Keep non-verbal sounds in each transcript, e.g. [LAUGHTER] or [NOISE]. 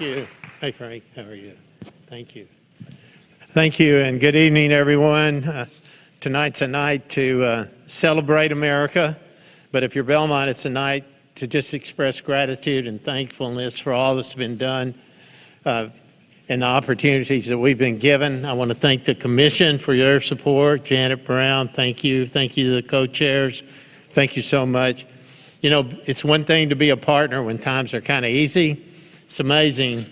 Thank you. Hey, Frank, how are you? Thank you. Thank you, and good evening, everyone. Uh, tonight's a night to uh, celebrate America, but if you're Belmont, it's a night to just express gratitude and thankfulness for all that's been done uh, and the opportunities that we've been given. I want to thank the Commission for your support. Janet Brown, thank you. Thank you to the co-chairs. Thank you so much. You know, it's one thing to be a partner when times are kind of easy. It's amazing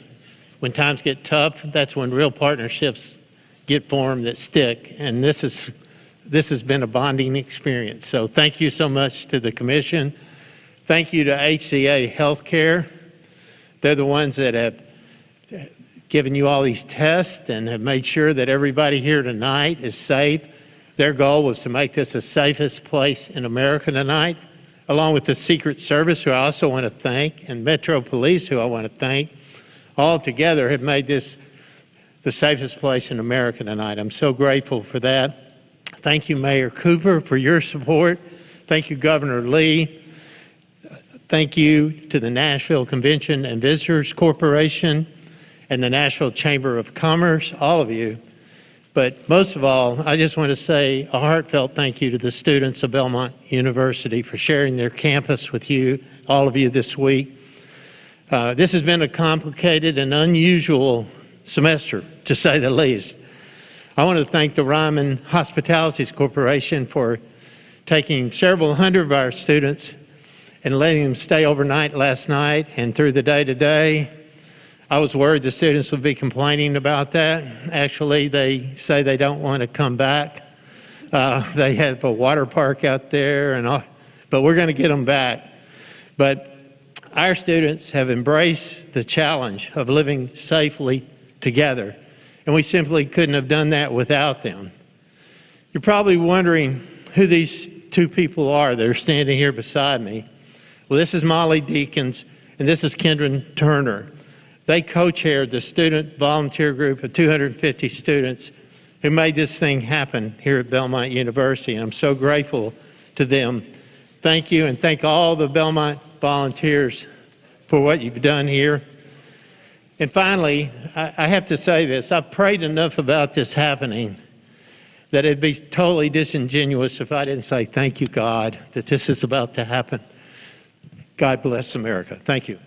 when times get tough, that's when real partnerships get formed that stick. And this is this has been a bonding experience. So thank you so much to the commission. Thank you to HCA Healthcare. They're the ones that have given you all these tests and have made sure that everybody here tonight is safe. Their goal was to make this the safest place in America tonight, along with the Secret Service, who I also want to thank, and Metro Police, who I want to thank all together have made this the safest place in America tonight. I'm so grateful for that. Thank you, Mayor Cooper, for your support. Thank you, Governor Lee. Thank you to the Nashville Convention and Visitors Corporation and the Nashville Chamber of Commerce, all of you. But most of all, I just want to say a heartfelt thank you to the students of Belmont University for sharing their campus with you, all of you this week. Uh, this has been a complicated and unusual semester, to say the least. I want to thank the Ryman Hospitalities Corporation for taking several hundred of our students and letting them stay overnight last night and through the day today. I was worried the students would be complaining about that. Actually, they say they don't want to come back. Uh, they have a water park out there, and all, but we're going to get them back. But our students have embraced the challenge of living safely together, and we simply couldn't have done that without them. You're probably wondering who these two people are that are standing here beside me. Well, this is Molly Deakins, and this is Kendra Turner. They co-chaired the student volunteer group of 250 students who made this thing happen here at Belmont University, and I'm so grateful to them. Thank you, and thank all the Belmont volunteers for what you've done here. And finally, I, I have to say this. I've prayed enough about this happening that it'd be totally disingenuous if I didn't say thank you, God, that this is about to happen. God bless America. Thank you.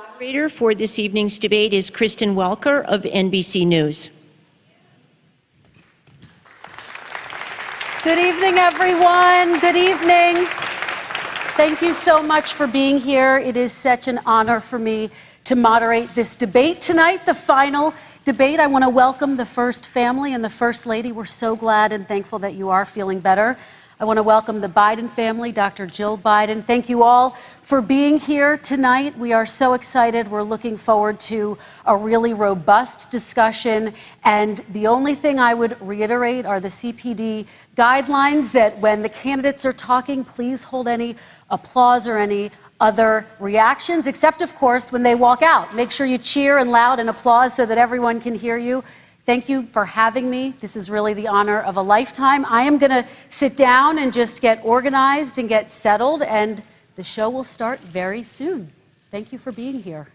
Moderator for this evening's debate is Kristen Welker of NBC News. Good evening, everyone. Good evening. Thank you so much for being here. It is such an honor for me to moderate this debate tonight, the final debate. I want to welcome the First family and the First Lady. We're so glad and thankful that you are feeling better. I want to welcome the Biden family, Dr. Jill Biden. Thank you all for being here tonight. We are so excited. We're looking forward to a really robust discussion. And the only thing I would reiterate are the CPD guidelines that when the candidates are talking, please hold any applause or any other reactions, except, of course, when they walk out. Make sure you cheer and loud and applause so that everyone can hear you. Thank you for having me. This is really the honor of a lifetime. I am going to sit down and just get organized and get settled, and the show will start very soon. Thank you for being here.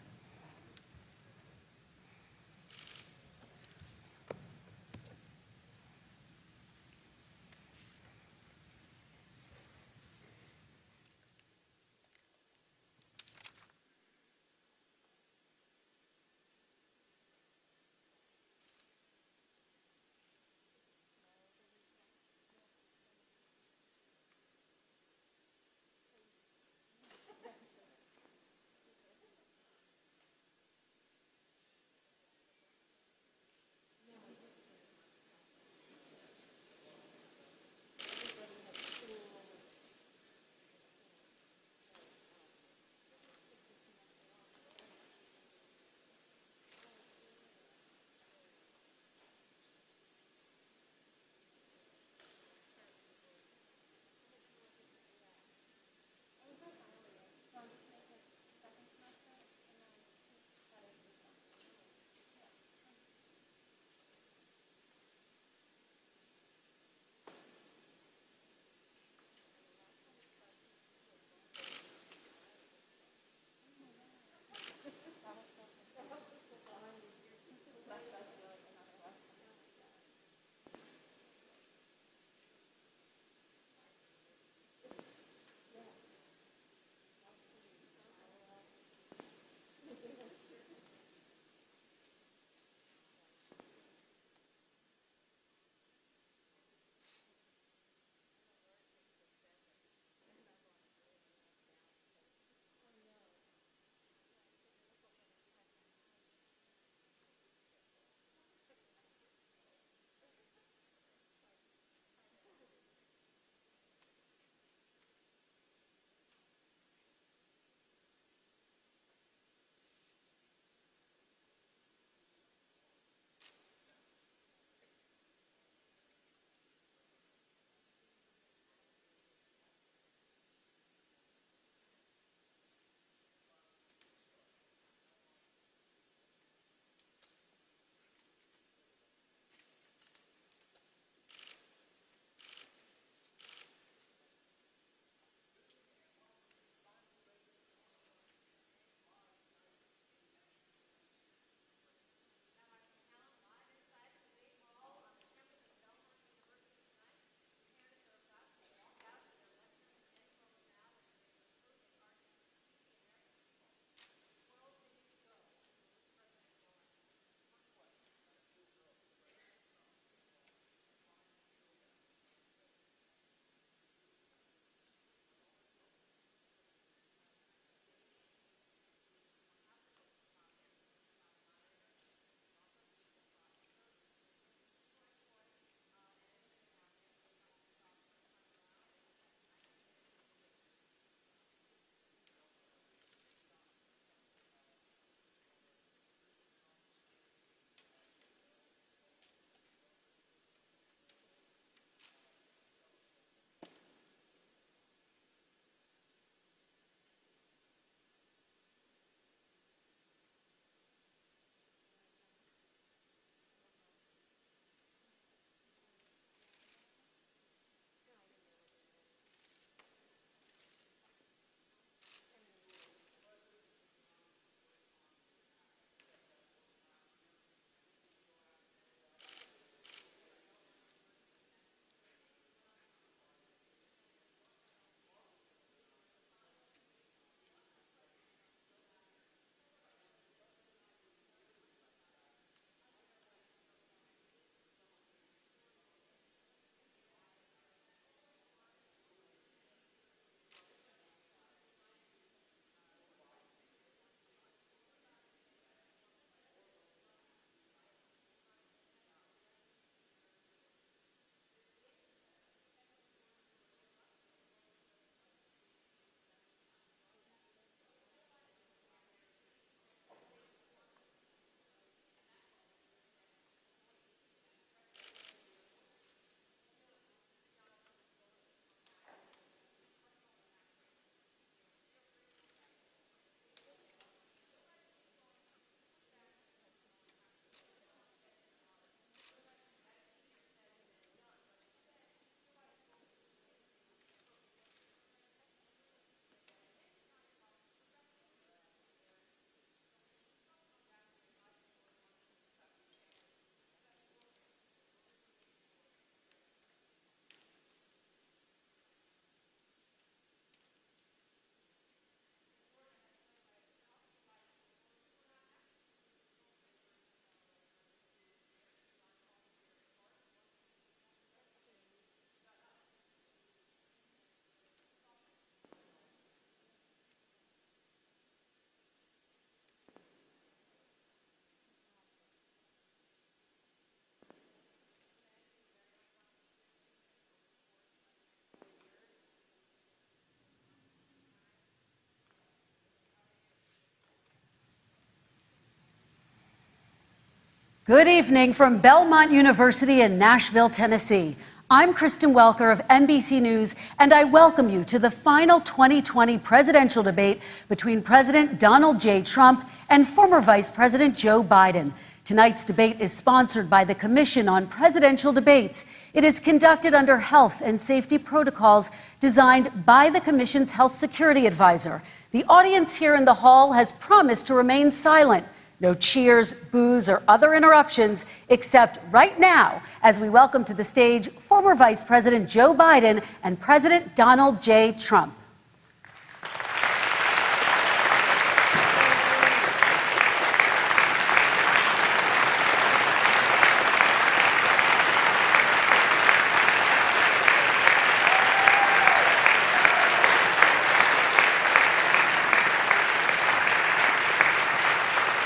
Good evening from Belmont University in Nashville, Tennessee. I'm Kristen Welker of NBC News, and I welcome you to the final 2020 presidential debate between President Donald J. Trump and former Vice President Joe Biden. Tonight's debate is sponsored by the Commission on Presidential Debates. It is conducted under health and safety protocols designed by the Commission's health security advisor. The audience here in the hall has promised to remain silent. No cheers, boos, or other interruptions, except right now, as we welcome to the stage former Vice President Joe Biden and President Donald J. Trump.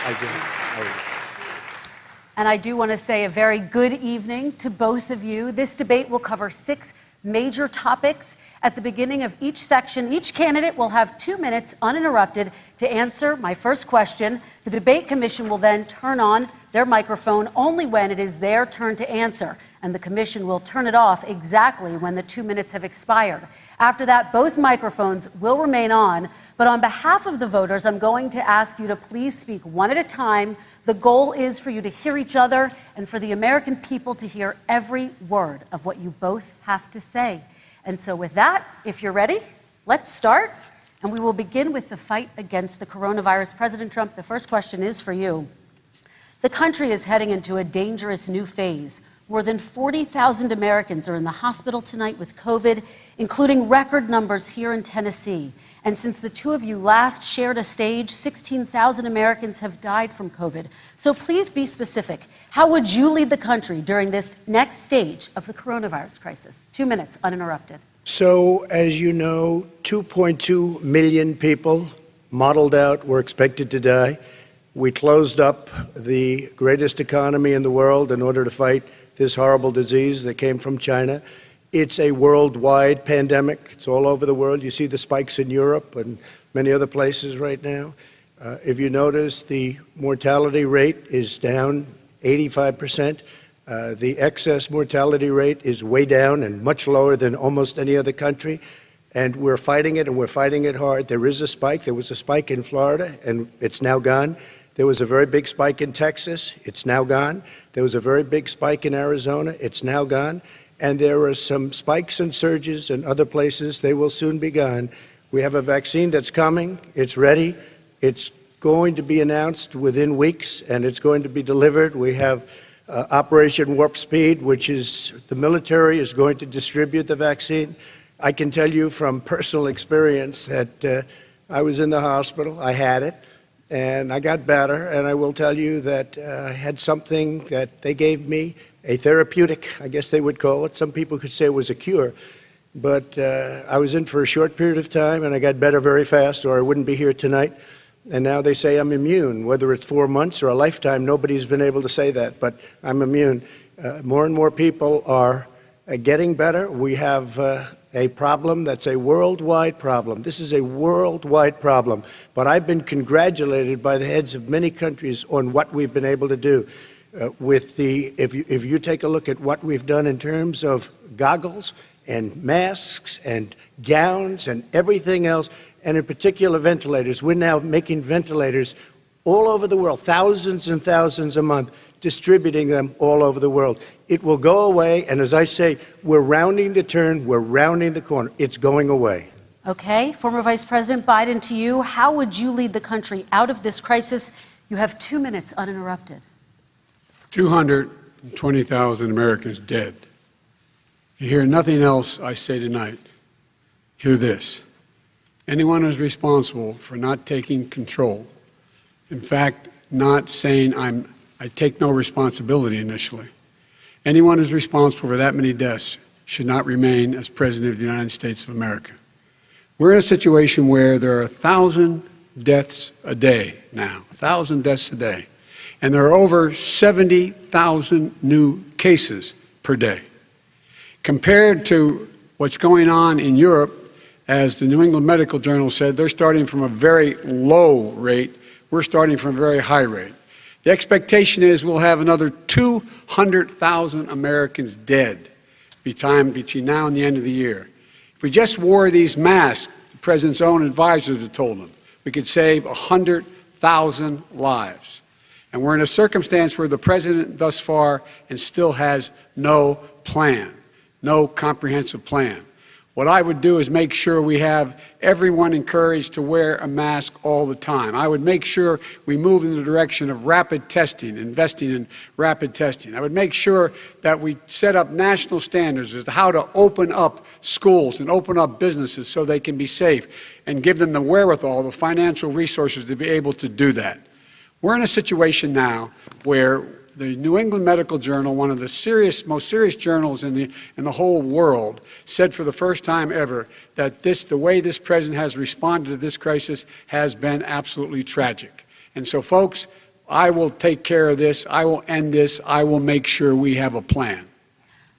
I do. I- And I do want to say a very good evening to both of you. This debate will cover six major topics. At the beginning of each section, each candidate will have two minutes uninterrupted to answer my first question. The debate commission will then turn on their microphone only when it is their turn to answer, and the commission will turn it off exactly when the two minutes have expired. After that, both microphones will remain on, but on behalf of the voters, I'm going to ask you to please speak one at a time. The goal is for you to hear each other and for the American people to hear every word of what you both have to say. And so, with that, if you're ready, let's start. And we will begin with the fight against the coronavirus. President Trump, the first question is for you. The country is heading into a dangerous new phase. More than 40,000 Americans are in the hospital tonight with COVID, including record numbers here in Tennessee. And since the two of you last shared a stage, 16,000 Americans have died from COVID. So please be specific. How would you lead the country during this next stage of the coronavirus crisis? Two minutes, uninterrupted. So, as you know, 2.2 million people modeled out were expected to die. We closed up the greatest economy in the world in order to fight this horrible disease that came from China. It's a worldwide pandemic. It's all over the world. You see the spikes in Europe and many other places right now. Uh, if you notice, the mortality rate is down 85%. Uh, the excess mortality rate is way down and much lower than almost any other country. And we're fighting it, and we're fighting it hard. There is a spike. There was a spike in Florida, and it's now gone. There was a very big spike in Texas. It's now gone. There was a very big spike in Arizona. It's now gone. And there are some spikes and surges in other places. They will soon be gone. We have a vaccine that's coming. It's ready. It's going to be announced within weeks, and it's going to be delivered. We have uh, Operation Warp Speed, which is the military is going to distribute the vaccine. I can tell you from personal experience that uh, I was in the hospital, I had it, and I got better. And I will tell you that uh, I had something that they gave me, a therapeutic, I guess they would call it. Some people could say it was a cure. But uh, I was in for a short period of time, and I got better very fast, or I wouldn't be here tonight. And now they say I'm immune. Whether it's four months or a lifetime, nobody's been able to say that, but I'm immune. Uh, more and more people are uh, getting better. We have uh, a problem that's a worldwide problem. This is a worldwide problem. But I've been congratulated by the heads of many countries on what we've been able to do. Uh, with the, if you, if you take a look at what we've done in terms of goggles and masks and gowns and everything else, and in particular ventilators. We're now making ventilators all over the world, thousands and thousands a month, distributing them all over the world. It will go away, and as I say, we're rounding the turn, we're rounding the corner. It's going away. Okay, former Vice President Biden, to you, how would you lead the country out of this crisis? You have two minutes uninterrupted. 220,000 Americans dead. If you hear nothing else I say tonight, hear this. Anyone who's responsible for not taking control, in fact, not saying I'm, I take no responsibility initially, anyone who's responsible for that many deaths should not remain as President of the United States of America. We're in a situation where there are a thousand deaths a day now, a thousand deaths a day, and there are over 70,000 new cases per day. Compared to what's going on in Europe, as the New England Medical Journal said, they're starting from a very low rate. We're starting from a very high rate. The expectation is we'll have another 200,000 Americans dead time between now and the end of the year. If we just wore these masks, the president's own advisors have told him, we could save 100,000 lives. And we're in a circumstance where the president thus far and still has no plan, no comprehensive plan. What I would do is make sure we have everyone encouraged to wear a mask all the time. I would make sure we move in the direction of rapid testing, investing in rapid testing. I would make sure that we set up national standards as to how to open up schools and open up businesses so they can be safe and give them the wherewithal, the financial resources to be able to do that. We're in a situation now where the New England Medical Journal, one of the serious, most serious journals in the, in the whole world, said for the first time ever that this, the way this president has responded to this crisis has been absolutely tragic. And so, folks, I will take care of this. I will end this. I will make sure we have a plan.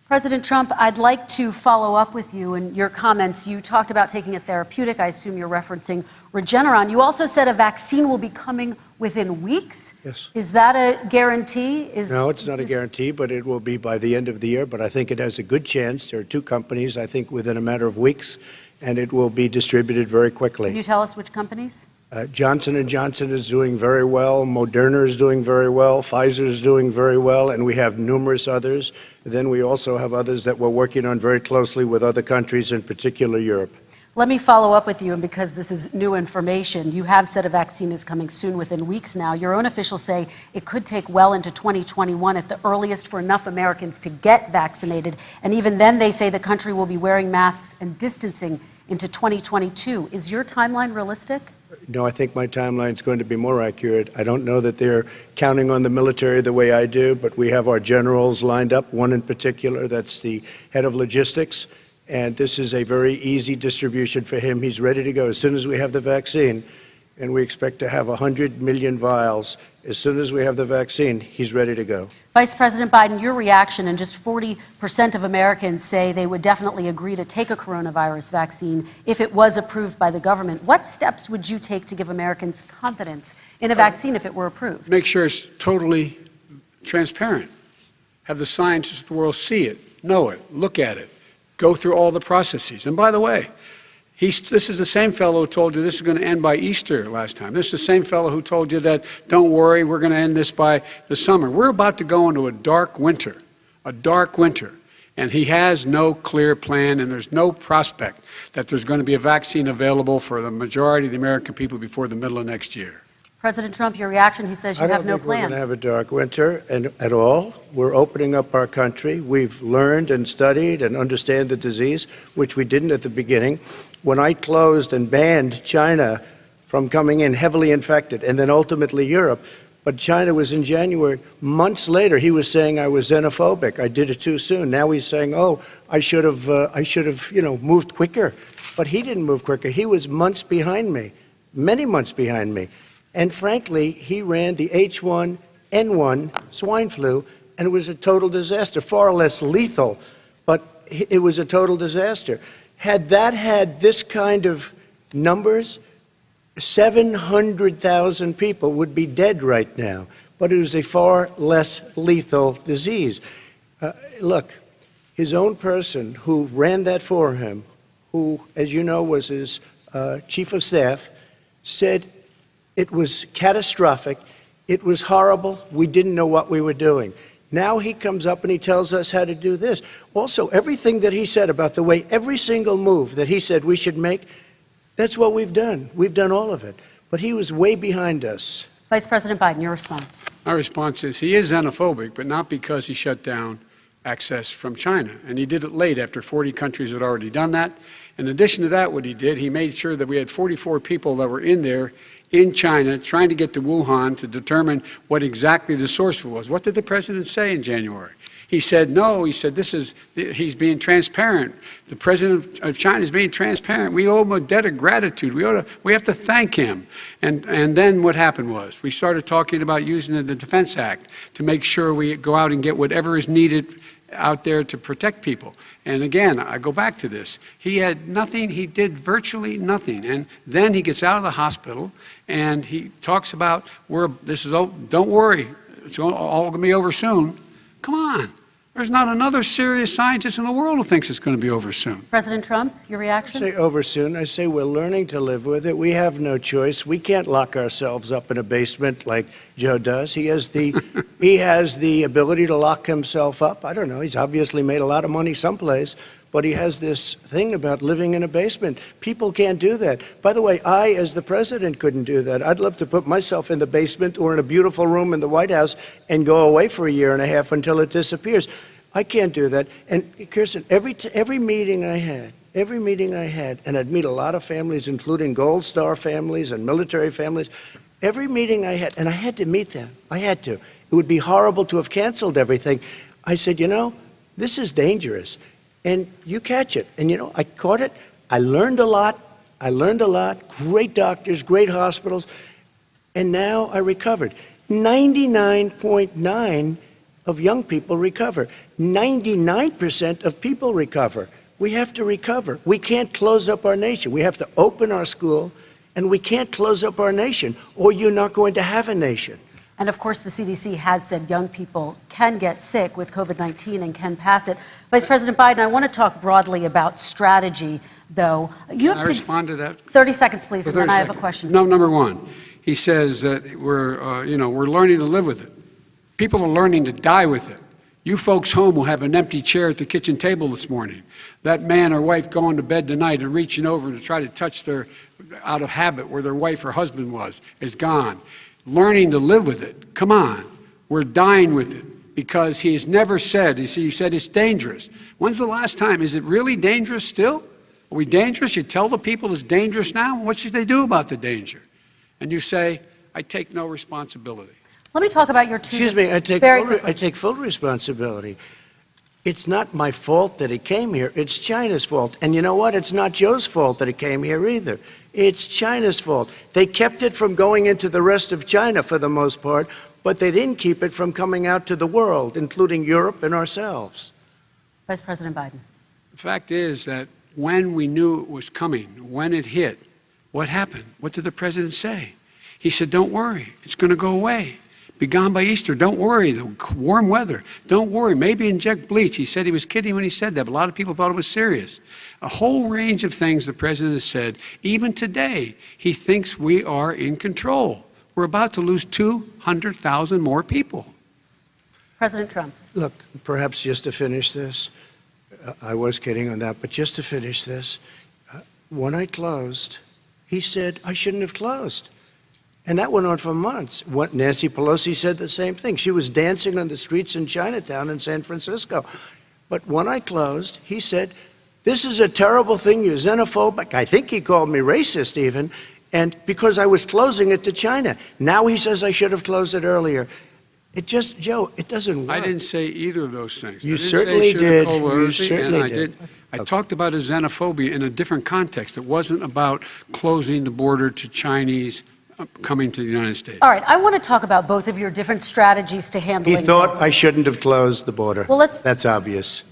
President Trump, I'd like to follow up with you in your comments. You talked about taking a therapeutic. I assume you're referencing Regeneron. You also said a vaccine will be coming within weeks. Yes. Is that a guarantee? Is, No, it's not a guarantee, but it will be by the end of the year. But I think it has a good chance. There are two companies, I think, within a matter of weeks, and it will be distributed very quickly. Can you tell us which companies? Uh, Johnson & Johnson is doing very well. Moderna is doing very well. Pfizer is doing very well, and we have numerous others. Then we also have others that we're working on very closely with other countries, in particular Europe. Let me follow up with you, and because this is new information, you have said a vaccine is coming soon within weeks now. Your own officials say it could take well into 2021 at the earliest for enough Americans to get vaccinated. And even then, they say the country will be wearing masks and distancing into 2022. Is your timeline realistic? No, I think my timeline is going to be more accurate. I don't know that they're counting on the military the way I do, but we have our generals lined up, one in particular, that's the head of logistics. And this is a very easy distribution for him. He's ready to go as soon as we have the vaccine. And we expect to have 100 million vials. As soon as we have the vaccine, he's ready to go. Vice President Biden, your reaction, and just 40% of Americans say they would definitely agree to take a coronavirus vaccine if it was approved by the government. What steps would you take to give Americans confidence in a vaccine if it were approved? Make sure it's totally transparent. Have the scientists of the world see it, know it, look at it, go through all the processes. And by the way, he's, this is the same fellow who told you this is going to end by Easter last time. This is the same fellow who told you that, don't worry, we're going to end this by the summer. We're about to go into a dark winter, a dark winter. And he has no clear plan, and there's no prospect that there's going to be a vaccine available for the majority of the American people before the middle of next year. President Trump, your reaction, he says you I don't have no think we're going to plan. have a dark winter and, at all. We're opening up our country. We've learned and studied and understand the disease, which we didn't at the beginning. When I closed and banned China from coming in heavily infected, and then ultimately Europe, but China was in January. Months later, he was saying I was xenophobic. I did it too soon. Now he's saying, "Oh, I should have, uh, I should have, you know, moved quicker." But he didn't move quicker. He was months behind me, many months behind me. And frankly, he ran the H1N1 swine flu, and it was a total disaster, far less lethal, but it was a total disaster. Had that had this kind of numbers, 700,000 people would be dead right now, but it was a far less lethal disease. Uh, look, his own person who ran that for him, who, as you know, was his uh, chief of staff, said it was catastrophic. It was horrible. We didn't know what we were doing. Now he comes up and he tells us how to do this. Also, everything that he said about the way every single move that he said we should make, that's what we've done. We've done all of it. But he was way behind us. Vice President Biden, your response. My response is he is xenophobic, but not because he shut down access from China. And he did it late after 40 countries had already done that. In addition to that, what he did, he made sure that we had 44 people that were in there in China trying to get to Wuhan to determine what exactly the source was. What did the president say in January? He said, no, he said, this is, he's being transparent. The president of China is being transparent. We owe him a debt of gratitude. We, ought to, we have to thank him. And, and then what happened was we started talking about using the Defense Act to make sure we go out and get whatever is needed out there to protect people. And again, I go back to this. He had nothing, he did virtually nothing. And then he gets out of the hospital and he talks about, we're, this is, o- don't worry, it's all, all to be over soon. Come on. There's not another serious scientist in the world who thinks it's going to be over soon. President Trump, your reaction? I say over soon. I say we're learning to live with it. We have no choice. We can't lock ourselves up in a basement like Joe does. He has the [LAUGHS] he has the ability to lock himself up. I don't know. He's obviously made a lot of money someplace, but he has this thing about living in a basement. People can't do that. By the way, I as the president couldn't do that. I'd love to put myself in the basement or in a beautiful room in the White House and go away for a year and a half until it disappears. I can't do that. And Kirsten, every every meeting I had, every meeting I had, and I'd meet a lot of families, including Gold Star families and military families. Every meeting I had, and I had to meet them. I had to. It would be horrible to have canceled everything. I said, you know, this is dangerous, and you catch it. And you know, I caught it. I learned a lot. I learned a lot. Great doctors, great hospitals, and now I recovered. 99.9 of young people recover. 99% of people recover. We have to recover. We can't close up our nation. We have to open our school, and we can't close up our nation, or you're not going to have a nation. And of course, the CDC has said young people can get sick with COVID 19 and can pass it. Vice President Biden, I want to talk broadly about strategy, though. You Can I respond to that? 30 seconds, please, and then 30 I have a question. No, number one, he says that we're, uh, you know, we're learning to live with it. People are learning to die with it. You folks home will have an empty chair at the kitchen table this morning. That man or wife going to bed tonight and reaching over to try to touch their, out of habit where their wife or husband was, is gone. Learning to live with it. Come on. We're dying with it because he has never said, you said it's dangerous. When's the last time? Is it really dangerous still? Are we dangerous? You tell the people it's dangerous now? What should they do about the danger? And you say, I take no responsibility. Let me talk about your two. Excuse me, I take, full. I take full responsibility. It's not my fault that it came here. It's China's fault. And you know what? It's not Joe's fault that it came here either. It's China's fault. They kept it from going into the rest of China for the most part, but they didn't keep it from coming out to the world, including Europe and ourselves. Vice President Biden. The fact is that when we knew it was coming, when it hit, what happened? What did the president say? He said, Don't worry, it's going to go away. Be gone by Easter. Don't worry, the warm weather. Don't worry. Maybe inject bleach. He said he was kidding when he said that, but a lot of people thought it was serious. A whole range of things the president has said. Even today, he thinks we are in control. We're about to lose 200,000 more people. President Trump. Look, perhaps just to finish this, uh, I was kidding on that, but just to finish this, uh, when I closed, he said I shouldn't have closed. And that went on for months. What, Nancy Pelosi said the same thing. She was dancing on the streets in Chinatown in San Francisco. But when I closed, he said, This is a terrible thing. You're xenophobic. I think he called me racist, even. And because I was closing it to China. Now he says I should have closed it earlier. It just, Joe, it doesn't work. I didn't say either of those things. You I certainly did. You certainly and I did. I talked about a xenophobia in a different context. It wasn't about closing the border to Chinese coming to the United States. All right, I want to talk about both of your different strategies to handling He thought this. I shouldn't have closed the border. Well, let's- That's obvious.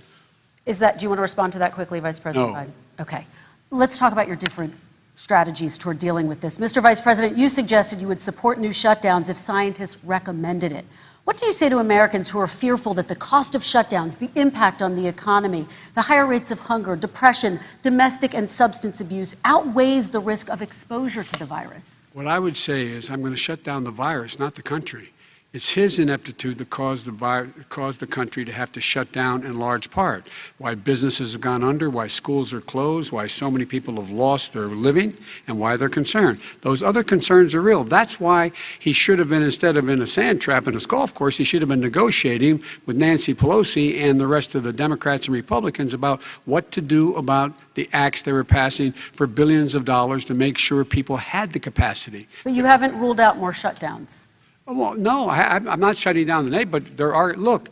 Is that, do you want to respond to that quickly, Vice President No. Biden? Okay. Let's talk about your different strategies toward dealing with this. Mr. Vice President, you suggested you would support new shutdowns if scientists recommended it. What do you say to Americans who are fearful that the cost of shutdowns, the impact on the economy, the higher rates of hunger, depression, domestic and substance abuse outweighs the risk of exposure to the virus? What I would say is I'm going to shut down the virus, not the country. It's his ineptitude that caused the, caused the country to have to shut down in large part. Why businesses have gone under, why schools are closed, why so many people have lost their living, and why they're concerned. Those other concerns are real. That's why he should have been, instead of in a sand trap in his golf course, he should have been negotiating with Nancy Pelosi and the rest of the Democrats and Republicans about what to do about the acts they were passing for billions of dollars to make sure people had the capacity. But you haven't ruled out more shutdowns. Oh, Well, no, I, I'm- I'm not shutting down the neighbor, but there are, look,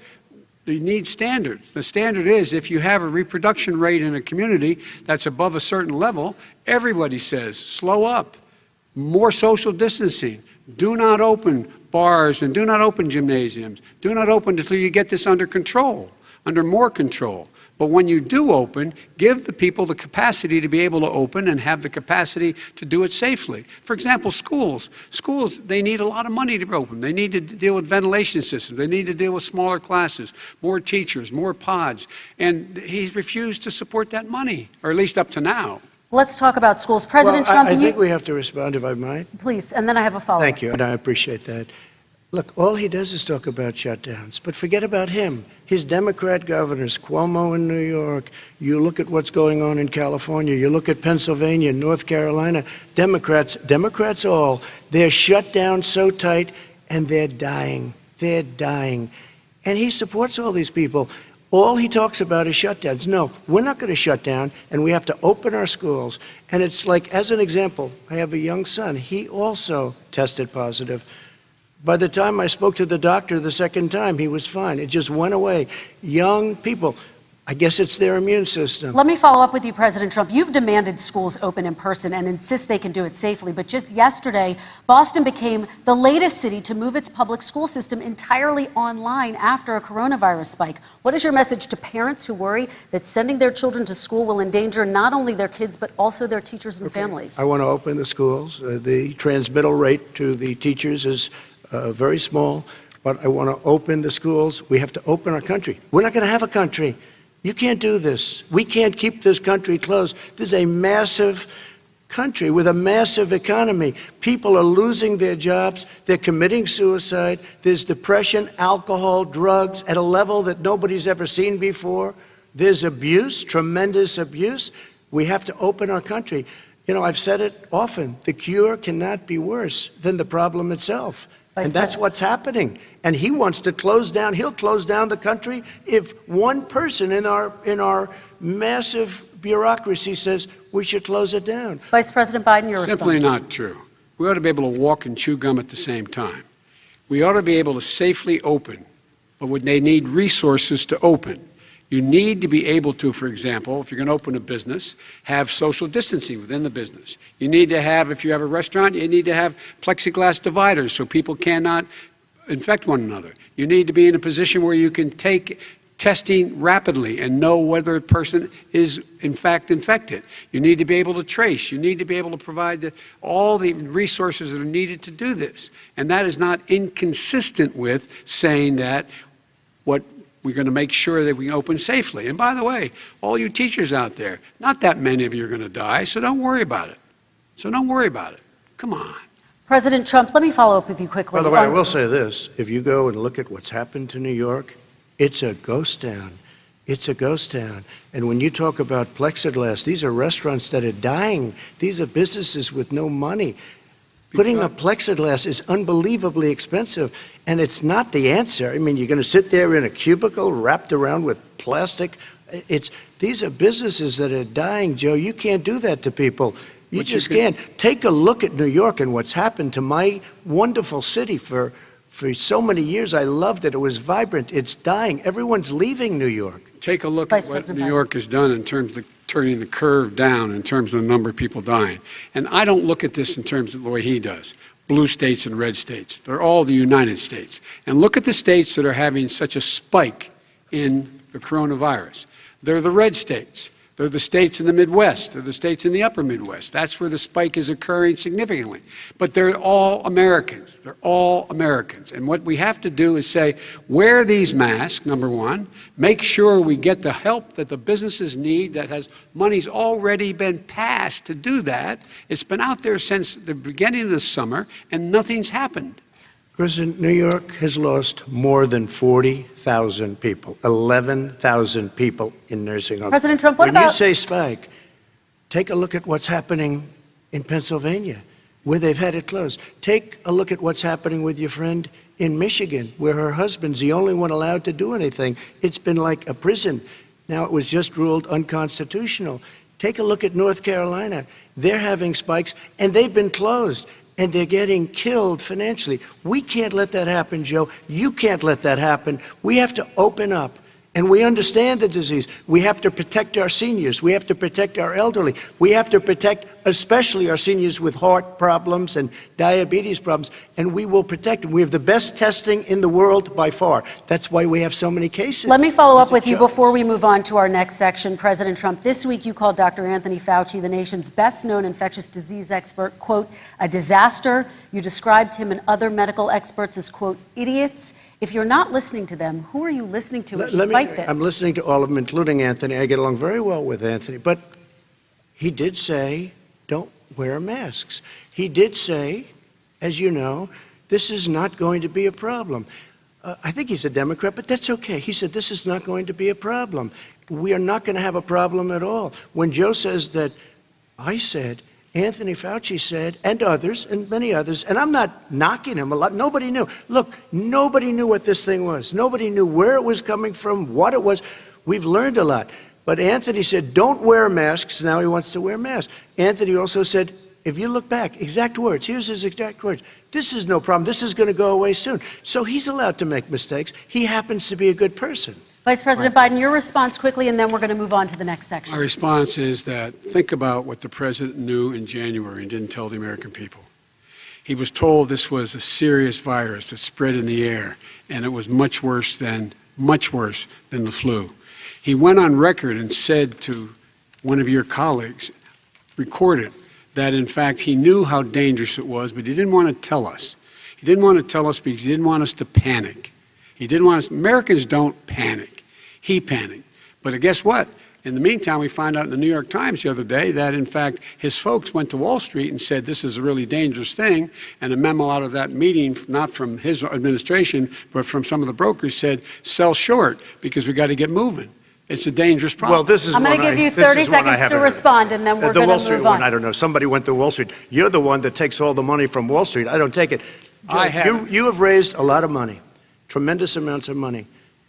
you need standards. The standard is if you have a reproduction rate in a community that's above a certain level, everybody says, slow up, more social distancing, do not open bars and do not open gymnasiums, do not open until you get this under control. under more control. But when you do open, give the people the capacity to be able to open and have the capacity to do it safely. For example, schools. Schools, they need a lot of money to open. They need to deal with ventilation systems. They need to deal with smaller classes, more teachers, more pods. And he's refused to support that money, or at least up to now. Let's talk about schools. Well, President I- Trump, I you- think we have to respond, if I might. please, and then I have a follow-up. Thank you, and I appreciate that. Look, all he does is talk about shutdowns, but forget about him. His Democrat governors, Cuomo in New York, you look at what's going on in California, you look at Pennsylvania, North Carolina, Democrats, Democrats all, they're shut down so tight and they're dying. They're dying. And he supports all these people. All he talks about is shutdowns. No, we're not going to shut down, and we have to open our schools. And it's like, as an example, I have a young son. He also tested positive. By the time I spoke to the doctor the second time, he was fine. It just went away. Young people, I guess it's their immune system. Let me follow up with you, President Trump. You've demanded schools open in person and insist they can do it safely. But just yesterday, Boston became the latest city to move its public school system entirely online after a coronavirus spike. What is your message to parents who worry that sending their children to school will endanger not only their kids, but also their teachers and families? I want to open the schools. Uh, the transmittal rate to the teachers is uh, very small, but I want to open the schools. We have to open our country. We're not going to have a country. You can't do this. We can't keep this country closed. This is a massive country with a massive economy. People are losing their jobs. They're committing suicide. There's depression, alcohol, drugs at a level that nobody's ever seen before. There's abuse, tremendous abuse. We have to open our country. You know, I've said it often the cure cannot be worse than the problem itself. Vice and that's President- what's happening. And he wants to close down, he'll close down the country if one person in our, in our massive bureaucracy says we should close it down. Vice President Biden, your Simply response. not true. We ought to be able to walk and chew gum at the same time. We ought to be able to safely open, but would they need resources to open? You need to be able to, for example, if you're going to open a business, have social distancing within the business. You need to have, if you have a restaurant, you need to have plexiglass dividers so people cannot infect one another. You need to be in a position where you can take testing rapidly and know whether a person is in fact infected. You need to be able to trace. You need to be able to provide the, all the resources that are needed to do this. And that is not inconsistent with saying that what we're going to make sure that we open safely. And by the way, all you teachers out there, not that many of you are going to die, so don't worry about it. So don't worry about it. Come on. President Trump, let me follow up with you quickly. By the way, I will um, say this if you go and look at what's happened to New York, it's a ghost town. It's a ghost town. And when you talk about plexiglass, these are restaurants that are dying, these are businesses with no money. Putting up plexiglass is unbelievably expensive, and it's not the answer. I mean, you're going to sit there in a cubicle wrapped around with plastic. It's these are businesses that are dying, Joe. You can't do that to people. You But you just can- can't. Take a look at New York and what's happened to my wonderful city for for so many years. I loved it. It was vibrant. It's dying. Everyone's leaving New York. Take a look Vice at what President New York has done in terms of turning the curve down in terms of the number of people dying. And I don't look at this in terms of the way he does. Blue states and red states. They're all the United States. And look at the states that are having such a spike in the coronavirus. They're the red states. They're the states in the Midwest. They're the states in the upper Midwest. That's where the spike is occurring significantly. But they're all Americans. They're all Americans. And what we have to do is say, wear these masks, number one. Make sure we get the help that the businesses need that has money's already been passed to do that. It's been out there since the beginning of the summer, and nothing's happened. President, New York has lost more than 40,000 people, 11,000 people in nursing homes. President Trump, what when you say spike, take a look at what's happening in Pennsylvania, where they've had it closed. Take a look at what's happening with your friend in Michigan, where her husband's the only one allowed to do anything. It's been like a prison. Now it was just ruled unconstitutional. Take a look at North Carolina. They're having spikes, and they've been closed, and they're getting killed financially. We can't let that happen, Joe. You can't let that happen. We have to open up. And we understand the disease. We have to protect our seniors. We have to protect our elderly. We have to protect especially our seniors with heart problems and diabetes problems, and we will protect them. We have the best testing in the world by far. That's why we have so many cases. Let me follow up with you shows. before we move on to our next section. President Trump, this week you called Dr. Anthony Fauci, the nation's best known infectious disease expert, quote, a disaster. You described him and other medical experts as, quote, idiots. If you're not listening to them, who are you listening to Let- let me- fight this? I'm listening to all of them, including Anthony. I get along very well with Anthony, but he did say, don't wear masks. He did say, as you know, this is not going to be a problem. Uh, I think he's a Democrat, but that's okay. He said, this is not going to be a problem. We are not going to have a problem at all. When Joe says that, I said, Anthony Fauci said, and others, and many others, and I'm not knocking him a lot. Nobody knew. Look, nobody knew what this thing was. Nobody knew where it was coming from, what it was. We've learned a lot. But Anthony said, don't wear masks. Now he wants to wear masks. Anthony also said, if you look back, exact words, here's his exact words. This is no problem. This is going to go away soon. So he's allowed to make mistakes. He happens to be a good person. Vice President Biden, your response quickly, and then we're going to move on to the next section. My section. response is that think about what the president knew in January and didn't tell the American people. He was told this was a serious virus that spread in the air, and it was much worse than much worse than the flu. He went on record and said to one of your colleagues, recorded, that in fact he knew how dangerous it was, but he didn't want to tell us. He didn't want to tell us because he didn't want us to panic. He didn't want us, Americans don't panic. He panicked. But guess what? In the meantime, we find out in the New York Times the other day that, in fact, his folks went to Wall Street and said this is a really dangerous thing. And a memo out of that meeting, not from his administration, but from some of the brokers, said sell short because we got to get moving. It's a dangerous problem. Well, this is I'm gonna give you 30 is one I seconds to respond, and then Uh, we're the gonna move Wall Street one, on. I don't know. Somebody went to Wall Street. You're the one that takes all the money from Wall Street. I don't take it. I You, haven't. you have raised a lot of money, tremendous amounts of money.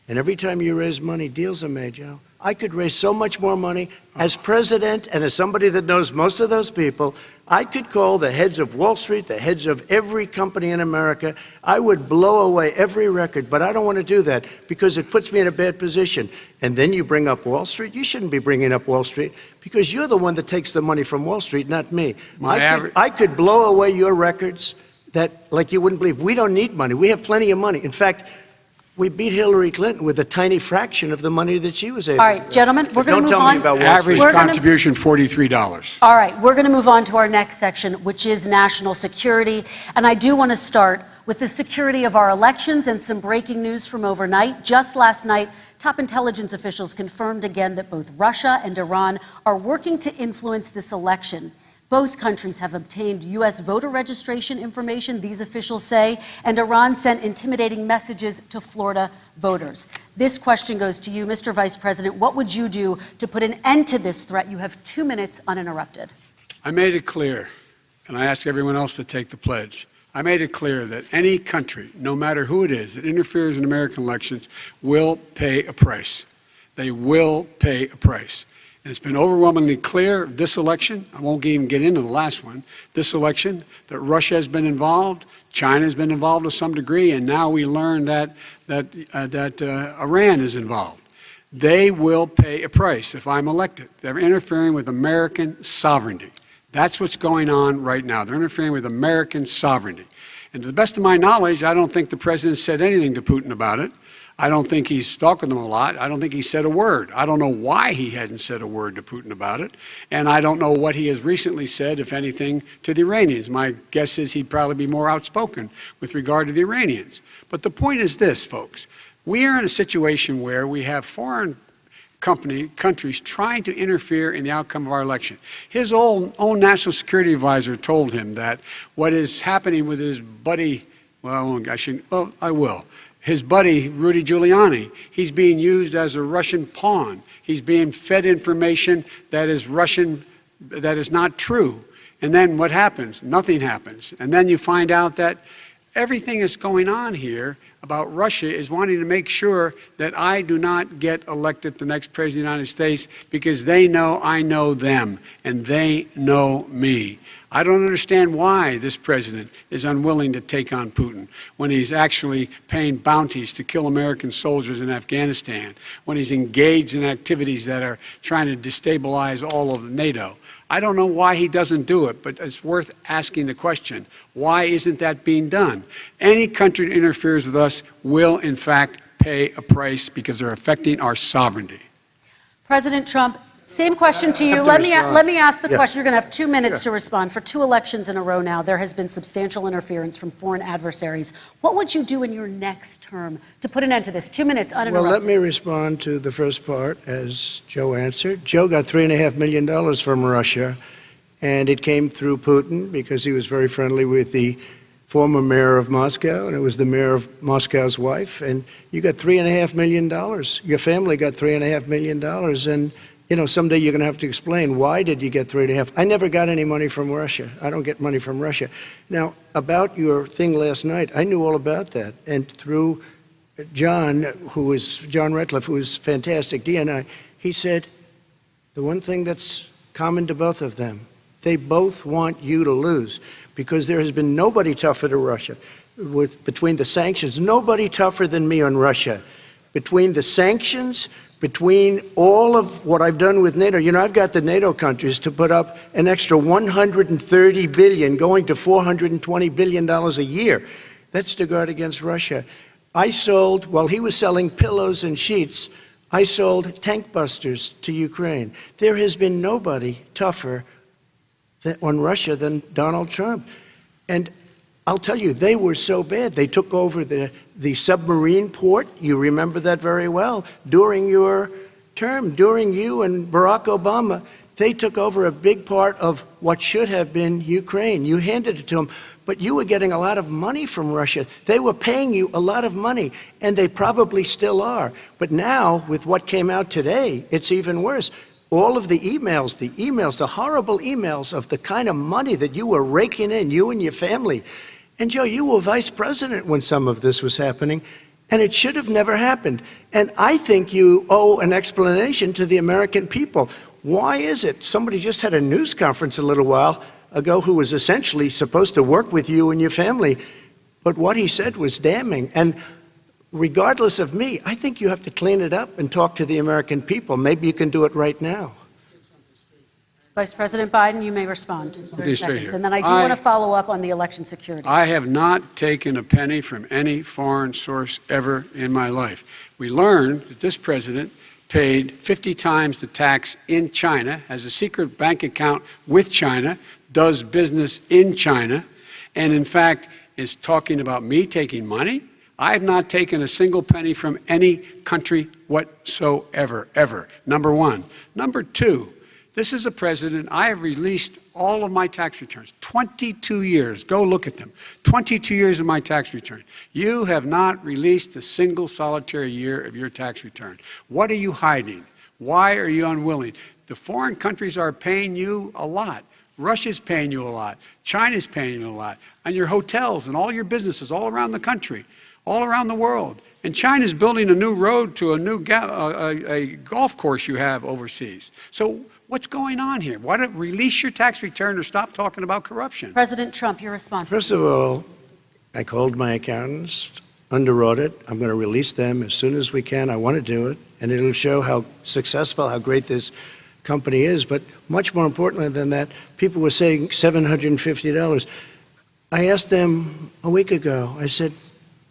And every time you raise money, deals are made, Joe. I could raise so much more money. As president and as somebody that knows most of those people, I could call the heads of Wall Street, the heads of every company in America. I would blow away every record, but I don't want to do that because it puts me in a bad position. And then you bring up Wall Street. You shouldn't be bringing up Wall Street because you're the one that takes the money from Wall Street, not me. I, could, I could blow away your records that, like you wouldn't believe. We don't need money. We have plenty of money. In fact, we beat Hillary Clinton with a tiny fraction of the money that she was able All right, to. gentlemen, we're gonna move on. Don't tell me about Wall Average Street. We're contribution $43. All right, we're going to move on to our next section, which is national security. And I do want to start with the security of our elections and some breaking news from overnight. Just last night, top intelligence officials confirmed again that both Russia and Iran are working to influence this election. Both countries have obtained U.S. voter registration information, these officials say, and Iran sent intimidating messages to Florida voters. This question goes to you, Mr. Vice President. What would you do to put an end to this threat? You have two minutes uninterrupted. I made it clear, and I ask everyone else to take the pledge. I made it clear that any country, no matter who it is, that interferes in American elections will pay a price. They will pay a price. And it's been overwhelmingly clear this election, I won't even get into the last one, this election, that Russia has been involved, China has been involved to some degree, and now we learn that, that, uh, that uh, Iran is involved. They will pay a price if I'm elected. They're interfering with American sovereignty. That's what's going on right now. They're interfering with American sovereignty. And to the best of my knowledge, I don't think the president said anything to Putin about it. I don't think he's talked with them a lot. I don't think he said a word. I don't know why he hadn't said a word to Putin about it. And I don't know what he has recently said, if anything, to the Iranians. My guess is he'd probably be more outspoken with regard to the Iranians. But the point is this, folks. We are in a situation where we have foreign company, countries trying to interfere in the outcome of our election. His own, own national security advisor told him that what is happening with his buddy, well, I shouldn't, well, I will. His buddy, Rudy Giuliani, he's being used as a Russian pawn. He's being fed information that is Russian, that is not true. And then what happens? Nothing happens. And then you find out that everything that's going on here about Russia is wanting to make sure that I do not get elected the next president of the United States because they know I know them and they know me. I don't understand why this president is unwilling to take on Putin when he's actually paying bounties to kill American soldiers in Afghanistan, when he's engaged in activities that are trying to destabilize all of NATO. I don't know why he doesn't do it, but it's worth asking the question why isn't that being done? Any country that interferes with us will, in fact, pay a price because they're affecting our sovereignty. President Trump, same question to you. to Let me, let me ask the Yes. question. You're going to have two minutes to respond. For two elections in a row now, there has been substantial interference from foreign adversaries. What would you do in your next term to put an end to this? Two minutes uninterrupted. Well, let me respond to the first part as Joe answered. Joe got $3.5 million from Russia, and it came through Putin because he was very friendly with the former mayor of Moscow, and it was the mayor of Moscow's wife. And you got $3.5 million. Your family got $3.5 million. And, you know, someday you're going to have to explain why did you get $3.5 I never got any money from Russia. I don't get money from Russia. Now, about your thing last night, I knew all about that. And through John, who is John Ratcliffe, who is fantastic, DNI, he said the one thing that's common to both of them, they both want you to lose because there has been nobody tougher to Russia. With between the sanctions, nobody tougher than me on Russia. Between the sanctions, between all of what I've done with NATO, you know, I've got the NATO countries to put up an extra 130 billion, going to 420 billion dollars a year. That's to guard against Russia. I sold, while he was selling pillows and sheets, I sold tank busters to Ukraine. There has been nobody tougher than, on Russia than Donald Trump. And I'll tell you, they were so bad. They took over the, the submarine port. You remember that very well. During your term, during you and Barack Obama, they took over a big part of what should have been Ukraine. You handed it to them, but you were getting a lot of money from Russia. They were paying you a lot of money, and they probably still are. But now, with what came out today, it's even worse. All of the emails, the emails, the horrible emails of the kind of money that you were raking in, you and your family. And Joe, you were vice president when some of this was happening, and it should have never happened. And I think you owe an explanation to the American people. Why is it? Somebody just had a news conference a little while ago who was essentially supposed to work with you and your family, but what he said was damning. And regardless of me, I think you have to clean it up and talk to the American people. Maybe you can do it right now. Vice President Biden, you may respond. 30 be seconds. here. And then I do I- want to follow up on the election security. I have not taken a penny from any foreign source ever in my life. We learned that this president paid 50 times the tax in China, has a secret bank account with China, does business in China, and in fact is talking about me taking money. I have not taken a single penny from any country whatsoever, ever. Number one. Number two, this is a president, I have released all of my tax returns, 22 years. Go look at them. 22 years of my tax return. You have not released a single solitary year of your tax return. What are you hiding? Why are you unwilling? The foreign countries are paying you a lot. Russia's paying you a lot. China's paying you a lot. And your hotels and all your businesses all around the country, all around the world. And China's building a new road to a new a, a golf course you have overseas. So what's going on here? Why don't release your tax return or stop talking about corruption? President Trump, your response. First of all, I called my accountants underwrote it. I'm going to release them as soon as we can. I want to do it, and it'll show how successful, how great this company is. But much more importantly than that, people were saying $750. I asked them a week ago, I said,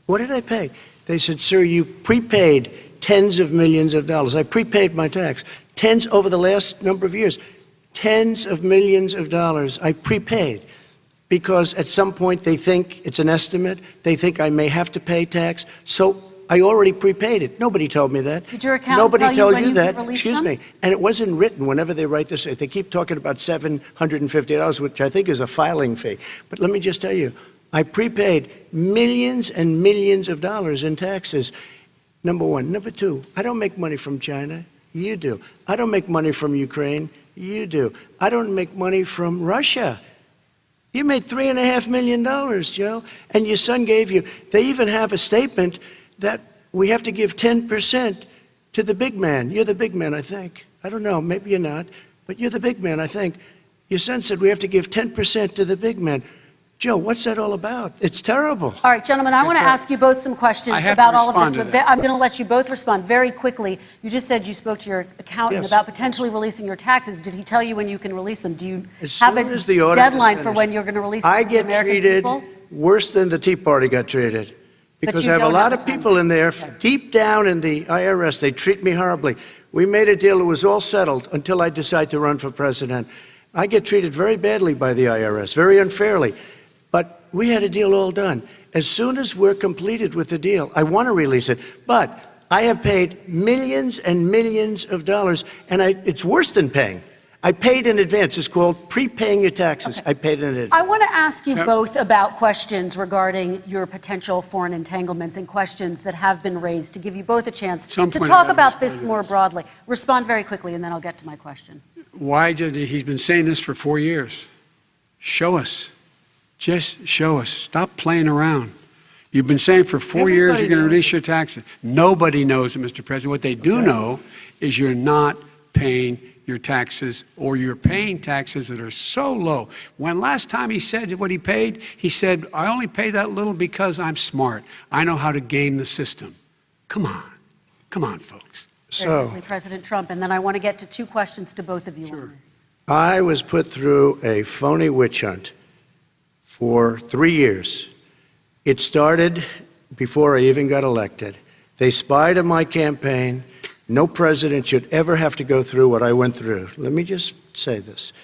what did I pay? They said, sir, you prepaid tens of millions of dollars. I prepaid my tax. Tens over the last number of years. Tens of millions of dollars I prepaid because at some point they think it's an estimate. They think I may have to pay tax. So I already prepaid it. Nobody told me that. Did your accountant Nobody tell you told when you you that. Excuse them? me. And it wasn't written whenever they write this. They keep talking about $750, which I think is a filing fee. But let me just tell you, I prepaid millions and millions of dollars in taxes. Number one. Number two, I don't make money from China. You do. I don't make money from Ukraine. You do. I don't make money from Russia. You made three and a half million dollars, Joe, and your son gave you. They even have a statement that we have to give 10% to the big man. You're the big man, I think. I don't know, maybe you're not, but you're the big man, I think. Your son said we have to give 10% to the big man. Joe, what's that all about? It's terrible. All right, gentlemen, I want to ask you both some questions I have to about all of this. but I'm going to let you both respond very quickly. You just said you spoke to your accountant Yes. about potentially releasing your taxes. Did he tell you when you can release them? Do you As have a deadline for when you're going to release them I get American treated people? worse than the Tea Party got treated. Because I have a lot have of people in there, deep down in the IRS, they treat me horribly. We made a deal, it was all settled until I decide to run for president. I get treated very badly by the IRS, very unfairly. But we had a deal all done. As soon as we're completed with the deal, I want to release it. But I have paid millions and millions of dollars, and I, it's worse than paying. I paid in advance. It's called prepaying your taxes. I paid in advance. I want to ask you both about questions regarding your potential foreign entanglements and questions that have been raised to give you both a chance Some to talk about this more this. broadly. Respond very quickly, and then I'll get to my question. Why did he, he's been saying this for four years? Show us. Just show us. Stop playing around. You've been saying for four years you're going to knows release your taxes. Nobody knows it, Mr. President. What they do know is you're not paying your taxes or you're paying taxes that are so low. When last time he said what he paid, he said, I only pay that little because I'm smart. I know how to game the system. Come on. Come on, folks. So, President Trump, and then I want to get to two questions to both of you on this. I was put through a phony witch hunt for three years. It started before I even got elected. They spied on my campaign. No president should ever have to go through what I went through. Let me just say this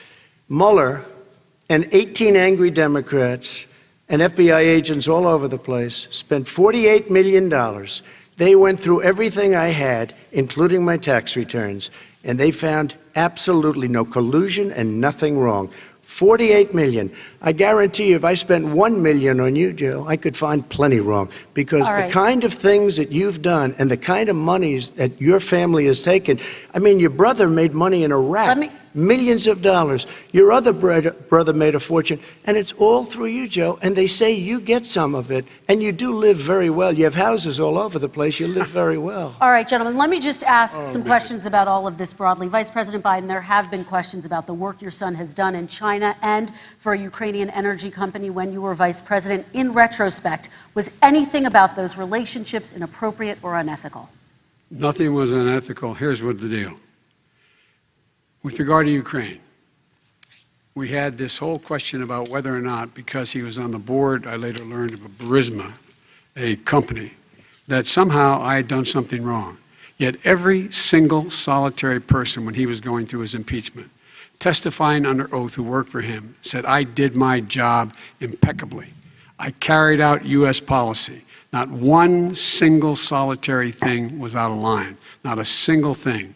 Mueller and 18 angry Democrats and FBI agents all over the place spent $48 million. They went through everything I had, including my tax returns, and they found absolutely no collusion and nothing wrong. 48 million. I guarantee you, if I spent 1 million on you, Joe, I could find plenty wrong. Because All the kind of things that you've done and the kind of monies that your family has taken, I mean, your brother made money in Iraq. Me- Millions of dollars. Your other brother, brother made a fortune, and it's all through you, Joe. And they say you get some of it, and you do live very well. You have houses all over the place. You live very well. [LAUGHS] All right, gentlemen, let me just ask Oh, some questions about all of this broadly. Vice President Biden, there have been questions about the work your son has done in China and for a Ukrainian energy company when you were vice president. In retrospect, was anything about those relationships inappropriate or unethical? Nothing was unethical. Here's what the deal. With regard to Ukraine, we had this whole question about whether or not, because he was on the board, I later learned of a Burisma, a company, that somehow I had done something wrong. Yet every single solitary person, when he was going through his impeachment, testifying under oath who worked for him, said, I did my job impeccably. I carried out U.S. policy. Not one single solitary thing was out of line. Not a single thing.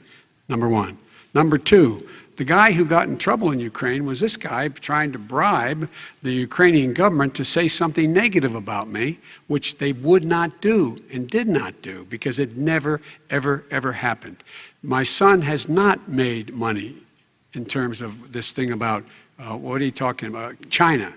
Number one. Number two, the guy who got in trouble in Ukraine was this guy trying to bribe the Ukrainian government to say something negative about me, which they would not do and did not do because it never, ever, ever happened. My son has not made money in terms of this thing about uh, what are you talking about? China.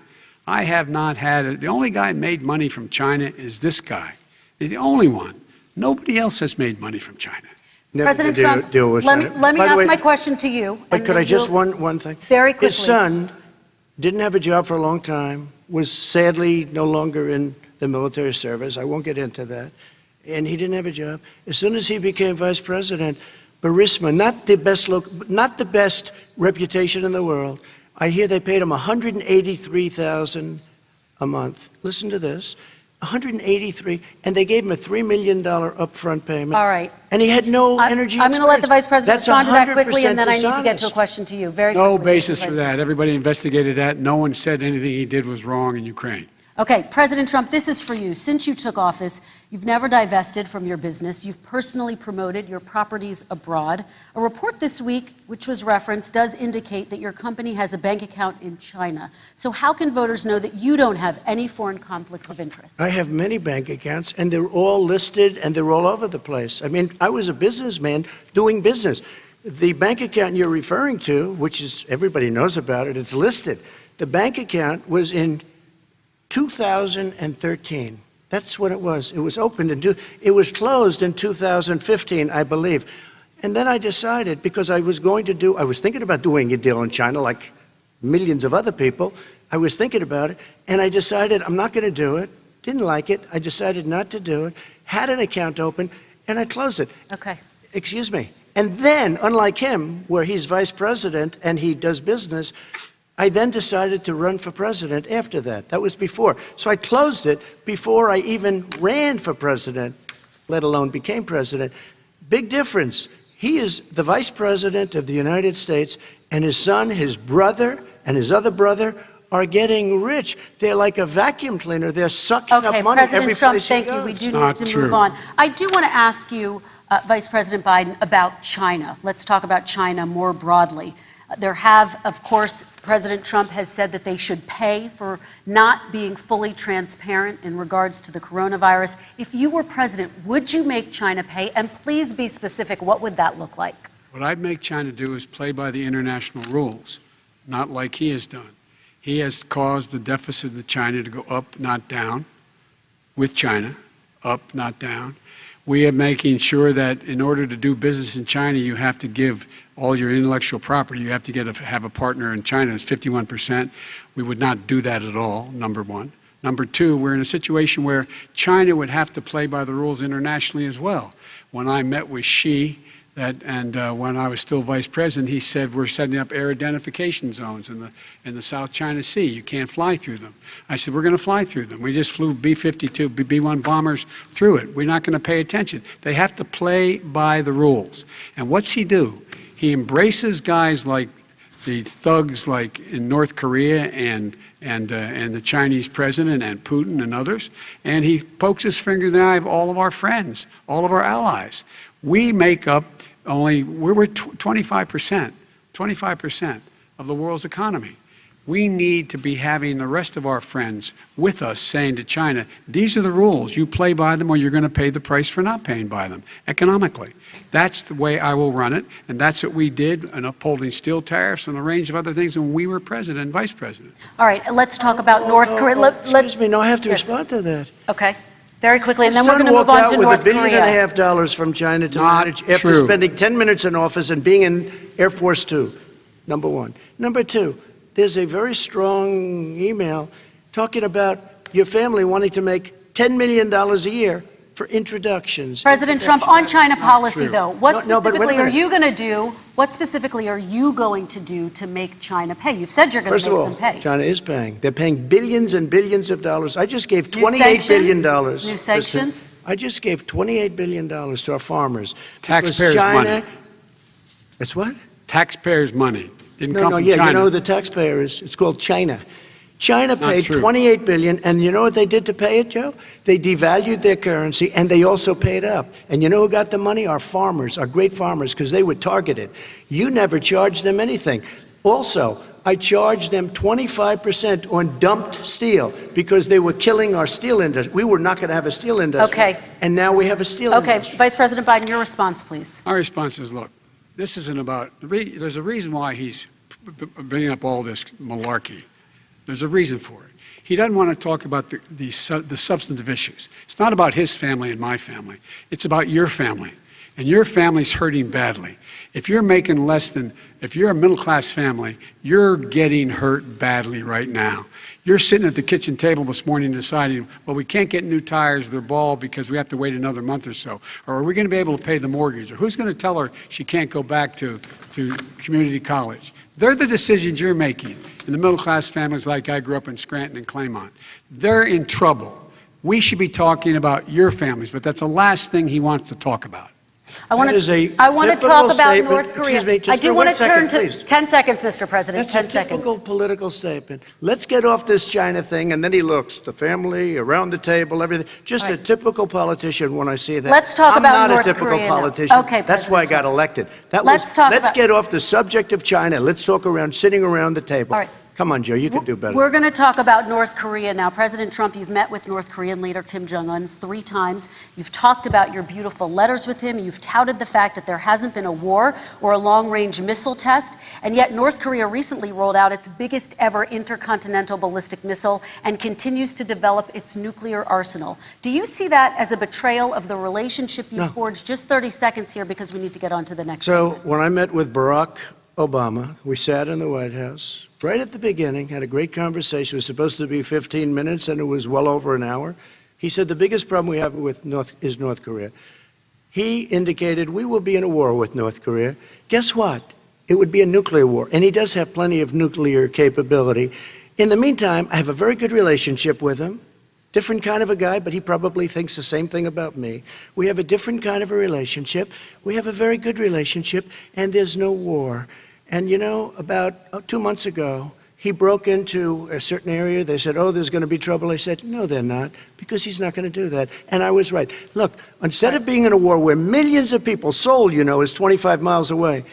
I have not had it. The only guy made money from China is this guy. He's the only one. Nobody else has made money from China. Never President to deal, Trump, deal with let me, let me ask way- my question to you. But could I just one one thing? Very quickly. His son didn't have a job for a long time. Was sadly no longer in the military service. I won't get into that. And he didn't have a job. As soon as he became vice president, Burisma, not the best loc- not the best reputation in the world. I hear they paid him 183,000 a month. Listen to this. 183, and they gave him a $3 million upfront payment. All right. And he had no I- energy I'm going to let the vice president That's respond to that quickly, and then I need to get to a question to you. Very No quickly, basis for that. Everybody investigated that. No one said anything he did was wrong in Ukraine. Okay, President Trump, this is for you. Since you took office, you've never divested from your business. You've personally promoted your properties abroad. A report this week, which was referenced, does indicate that your company has a bank account in China. So, how can voters know that you don't have any foreign conflicts of interest? I have many bank accounts, and they're all listed and they're all over the place. I mean, I was a businessman doing business. The bank account you're referring to, which is everybody knows about it, it's listed. The bank account was in 2013. That's what it was. It was opened in two, it was closed in 2015, I believe. And then I decided because I was going to do I was thinking about doing a deal in China like millions of other people. I was thinking about it, and I decided I'm not going to do it. Didn't like it. I decided not to do it. Had an account open, and I closed it. Okay. Excuse me. And then, unlike him, where he's vice president and he does business, I then decided to run for president after that. That was before. So I closed it before I even ran for president, let alone became president. Big difference. He is the vice president of the United States, and his son, his brother, and his other brother are getting rich. They're like a vacuum cleaner. They're sucking Okay, up money every President Trump, place he thank you. goes. We do Not need to true. move on. I do want to ask you, uh, Vice President Biden, about China. Let's talk about China more broadly. There have, of course, President Trump has said that they should pay for not being fully transparent in regards to the coronavirus. If you were president, would you make China pay? And please be specific. What would that look like? What I'd make China do is play by the international rules, not like he has done. He has caused the deficit of China to go up, not down, with China, up, not down. We are making sure that in order to do business in China, you have to give all your intellectual property. You have to get a, have a partner in China. It's 51%. We would not do that at all, number one. Number two, we're in a situation where China would have to play by the rules internationally as well. When I met with Xi, that, and uh, when I was still vice president, he said we're setting up air identification zones in the in the South China Sea. You can't fly through them. I said we're going to fly through them. We just flew B-52, B-1 bombers through it. We're not going to pay attention. They have to play by the rules. And what's he do? He embraces guys like the thugs like in North Korea and and uh, and the Chinese president and Putin and others, and he pokes his finger in the eye of all of our friends, all of our allies. We make up only we're 25 percent, 25 percent of the world's economy. We need to be having the rest of our friends with us saying to China, these are the rules. You play by them or you're going to pay the price for not paying by them economically. That's the way I will run it. And that's what we did in upholding steel tariffs and a range of other things when we were president and vice president. All right, let's talk about North Oh, Korea. oh, Let- let- Excuse me, no, I have to Yes. respond to that. Okay, very quickly, and then we're son going to move walked on out to with North a billion Korea. and a half dollars from China to Not manage after spending 10 minutes in office and being in Air Force Two. Number one. Number two, there's a very strong email talking about your family wanting to make $10 million a year for introductions. President Trump, on China policy, true. though, what No, no, but wait a specifically are you going to do? What specifically are you going to do to make China pay? You've said you're going First to of make all, them pay. China is paying. They're paying billions and billions of dollars. I just gave New $28 billion. sanctions? dollars. New Listen, sanctions? I just gave $28 billion to our farmers. because Taxpayers' China- money. It's what? Taxpayers' money didn't No, come no, from yeah, China. you know the taxpayer is? It's called China. China paid true. 28 billion, and you know what they did to pay it, Joe? They devalued their currency, and they also paid up. And you know who got the money? Our farmers, our great farmers, because they were targeted. You never charged them anything. Also, I charged them 25% on dumped steel because they were killing our steel industry. We were not going to have a steel industry. Okay. And now we have a steel industry. Okay. Vice President Biden, your response, please. Our response is, look, this isn't about, there's a reason why he's b- b- bringing up all this malarkey. There's a reason for it. He doesn't want to talk about the, the, the substantive issues. It's not about his family and my family. It's about your family. And your family's hurting badly. If you're making less than, if you're a middle class family, you're getting hurt badly right now. You're sitting at the kitchen table this morning deciding, well, we can't get new tires, they're bald because we have to wait another month or so. Or are we going to be able to pay the mortgage? Or who's going to tell her she can't go back to, to community college? They're the decisions you're making in the middle class families like I grew up in Scranton and Claymont. They're in trouble. We should be talking about your families, but that's the last thing he wants to talk about. I want That is a to. I want to talk about. North Korea. Excuse me, just I do want to turn to please. 10 seconds, Mr. President. That's 10 a seconds. typical political statement. Let's get off this China thing, and then he looks, the family, around the table, everything. Just All a typical politician when I see that. Let's talk I'm about not North a typical Korea now. politician. Okay, That's why I got elected. That Let's was, talk let's get off the subject of China. Let's talk around, sitting around the table. All right. Come on, Joe, you can do better. We're going to talk about North Korea now. President Trump, you've met with North Korean leader Kim Jong un three times. You've talked about your beautiful letters with him. You've touted the fact that there hasn't been a war or a long range missile test. And yet, North Korea recently rolled out its biggest ever intercontinental ballistic missile and continues to develop its nuclear arsenal. Do you see that as a betrayal of the relationship you No. forged? Just 30 seconds here because we need to get on to the next. So when I met with Barack Obama. We sat in the White House right at the beginning, had a great conversation. It was supposed to be 15 minutes, and it was well over an hour. He said the biggest problem we have with North is North Korea. He indicated we will be in a war with North Korea. Guess what? It would be a nuclear war, and he does have plenty of nuclear capability. In the meantime, I have a very good relationship with him. Different kind of a guy, but he probably thinks the same thing about me. We have a different kind of a relationship. We have a very good relationship, and there's no war. And you know, about uh, two months ago, he broke into a certain area. They said, Oh, there's going to be trouble. I said, No, they're not, because he's not going to do that. And I was right. Look, instead of being in a war where millions of people, Seoul, you know, is 25 miles away,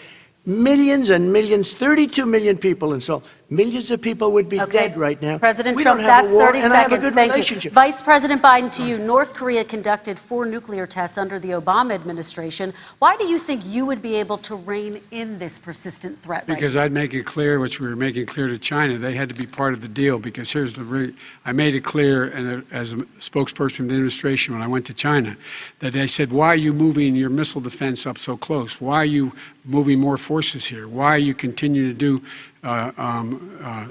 millions and millions, 32 million people in Seoul, millions of people would be Okay. dead right now. President we Trump, don't have that's a war, 30 and a seconds. good Thank you. Vice President Biden, to you. North Korea conducted four nuclear tests under the Obama administration. Why do you think you would be able to rein in this persistent threat right Because I'd make it clear, which we were making clear to China, they had to be part of the deal. Because here's the, re- I made it clear, and as a spokesperson of the administration when I went to China, that they said, "Why are you moving your missile defense up so close? Why are you moving more forces here? Why are you continuing to do uh, um, uh,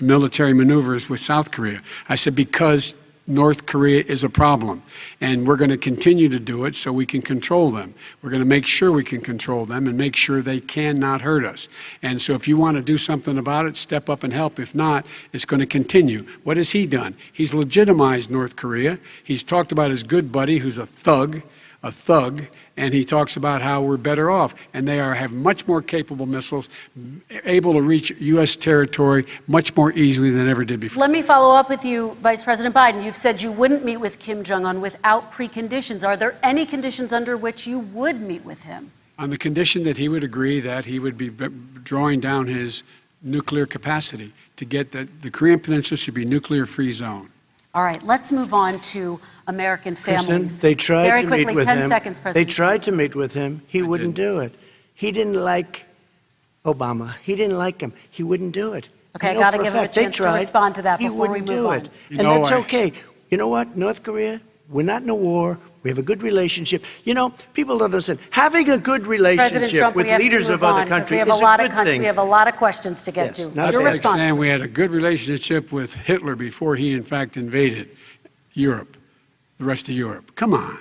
military maneuvers with South Korea?" I said, "Because." North Korea is a problem, and we're going to continue to do it so we can control them. We're going to make sure we can control them and make sure they cannot hurt us. And so, if you want to do something about it, step up and help. If not, it's going to continue. What has he done? He's legitimized North Korea. He's talked about his good buddy, who's a thug, a thug, and he talks about how we're better off. And they are have much more capable missiles, able to reach U.S. territory much more easily than ever did before. Let me follow up with you, Vice President Biden. You've said you wouldn't meet with Kim Jong un without preconditions. Are there any conditions under which you would meet with him? on the condition that he would agree that he would be drawing down his nuclear capacity to get that the Korean Peninsula should be nuclear-free zone. All right, let's move on to American Kristen, they tried Very to quickly, meet with 10 him. seconds, they tried to meet with him. He wouldn't didn't. do it. He didn't like Obama. He didn't like him. He wouldn't do it. Okay, I know gotta for give him a chance to respond to that before we wouldn't move do on. it. You and know, that's I- okay. You know what, North Korea? We're not in a war. We have a good relationship. You know, people don't understand. Having a good President relationship Trump, with we have leaders of other countries we have is a lot a of good con- thing. we have a lot of questions to get Yes, to. not That's Your like response. saying we had a good relationship with Hitler before he, in fact, invaded Europe, the rest of Europe. Come on.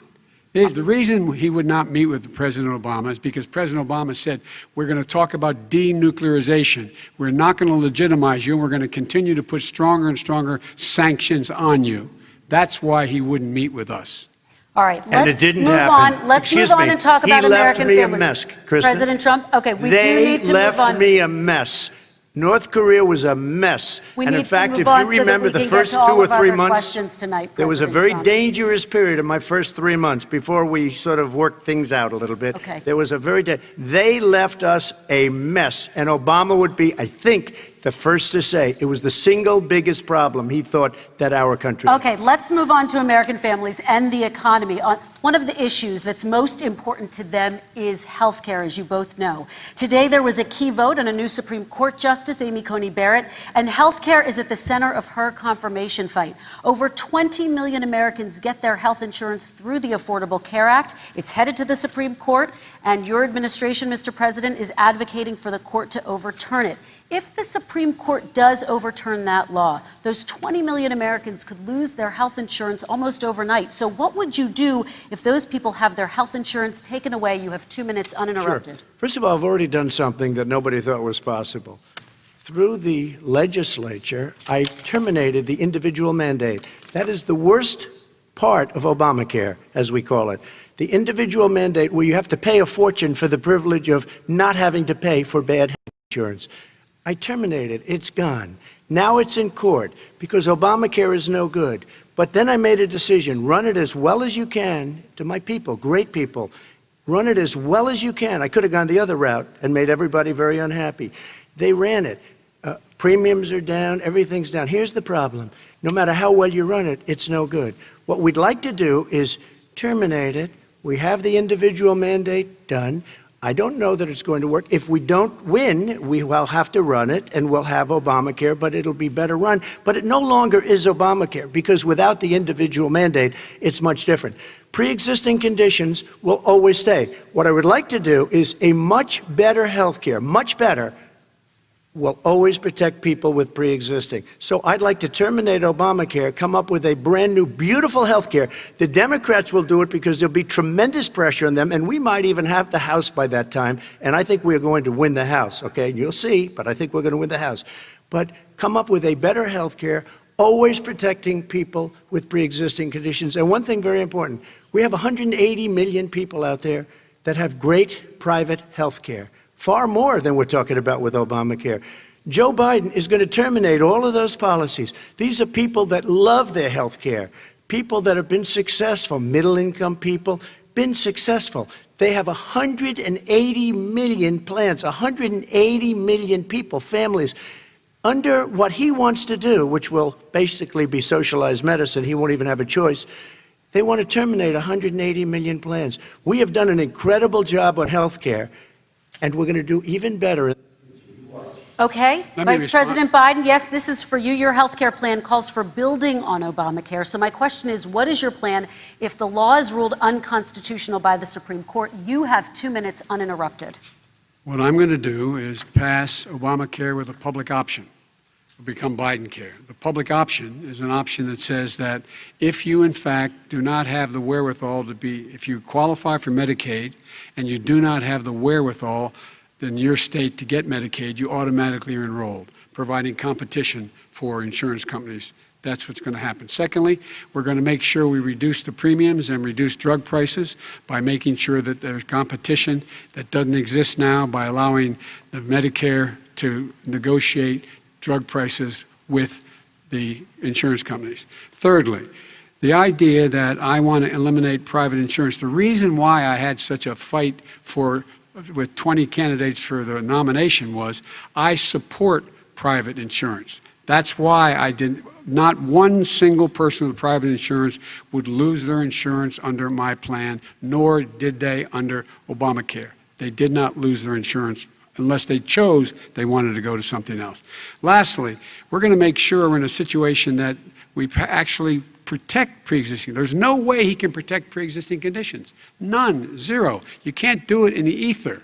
The reason he would not meet with President Obama is because President Obama said, We're going to talk about denuclearization. We're not going to legitimize you, and we're going to continue to put stronger and stronger sanctions on you. That's why he wouldn't meet with us. All right, let's And it didn't move happen. on. Let's Excuse move on me. and talk He about left American me a mess, Kristen. President Trump, okay, we do need to left move on. They left me a mess. North Korea was a mess. We and in fact, if you remember we the first two or three months, tonight, there was a very Trump. dangerous period in my first three months before we sort of worked things out a little bit. Okay. There was a very they left us a mess, and Obama would be, I think, the first to say it was the single biggest problem he thought that our country. Okay, let's move on to American families and the economy. Uh, one of the issues that's most important to them is health care, as you both know. Today, there was a key vote on a new Supreme Court Justice, Amy Coney Barrett, and health care is at the center of her confirmation fight. Over 20 million Americans get their health insurance through the Affordable Care Act. It's headed to the Supreme Court, and your administration, Mr. President, is advocating for the court to overturn it. If the Supreme Court does overturn that law, those 20 million Americans could lose their health insurance almost overnight. So, what would you do if those people have their health insurance taken away? You have two minutes uninterrupted. Sure. First of all, I've already done something that nobody thought was possible. Through the legislature, I terminated the individual mandate. That is the worst part of Obamacare, as we call it. The individual mandate where you have to pay a fortune for the privilege of not having to pay for bad health insurance. I terminated. It's gone. Now it's in court because Obamacare is no good. But then I made a decision run it as well as you can to my people, great people. Run it as well as you can. I could have gone the other route and made everybody very unhappy. They ran it. Uh, premiums are down, everything's down. Here's the problem no matter how well you run it, it's no good. What we'd like to do is terminate it. We have the individual mandate done. I don't know that it's going to work. If we don't win, we will have to run it and we'll have Obamacare, but it'll be better run. But it no longer is Obamacare because without the individual mandate, it's much different. Pre existing conditions will always stay. What I would like to do is a much better health care, much better will always protect people with pre-existing. So I'd like to terminate Obamacare, come up with a brand new, beautiful health care. The Democrats will do it because there'll be tremendous pressure on them, and we might even have the House by that time. And I think we're going to win the House, okay? You'll see, but I think we're going to win the House. But come up with a better health care, always protecting people with pre-existing conditions. And one thing very important, we have 180 million people out there that have great private health care far more than we're talking about with Obamacare. Joe Biden is going to terminate all of those policies. These are people that love their health care, people that have been successful, middle income people, been successful. They have 180 million plans, 180 million people, families. Under what he wants to do, which will basically be socialized medicine, he won't even have a choice. They want to terminate 180 million plans. We have done an incredible job on health care and we're going to do even better. Okay, Let Vice respond. President Biden, yes, this is for you. Your health care plan calls for building on Obamacare. So, my question is what is your plan if the law is ruled unconstitutional by the Supreme Court? You have two minutes uninterrupted. What I'm going to do is pass Obamacare with a public option. Become Biden care. The public option is an option that says that if you, in fact, do not have the wherewithal to be, if you qualify for Medicaid and you do not have the wherewithal in your state to get Medicaid, you automatically are enrolled, providing competition for insurance companies. That's what's going to happen. Secondly, we're going to make sure we reduce the premiums and reduce drug prices by making sure that there's competition that doesn't exist now by allowing the Medicare to negotiate drug prices with the insurance companies. Thirdly, the idea that I want to eliminate private insurance, the reason why I had such a fight for with 20 candidates for the nomination was I support private insurance. That's why I didn't not one single person with private insurance would lose their insurance under my plan, nor did they under Obamacare. They did not lose their insurance unless they chose they wanted to go to something else. Lastly, we're going to make sure we're in a situation that we actually protect pre-existing. There's no way he can protect pre-existing conditions. None, zero. You can't do it in the ether.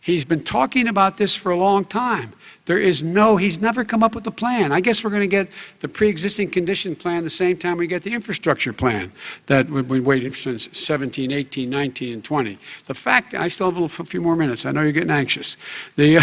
He's been talking about this for a long time. There is no, he's never come up with a plan. I guess we're going to get the pre-existing condition plan the same time we get the infrastructure plan that we've been waiting since 17, 18, 19, and 20. The fact, I still have a few more minutes. I know you're getting anxious. The,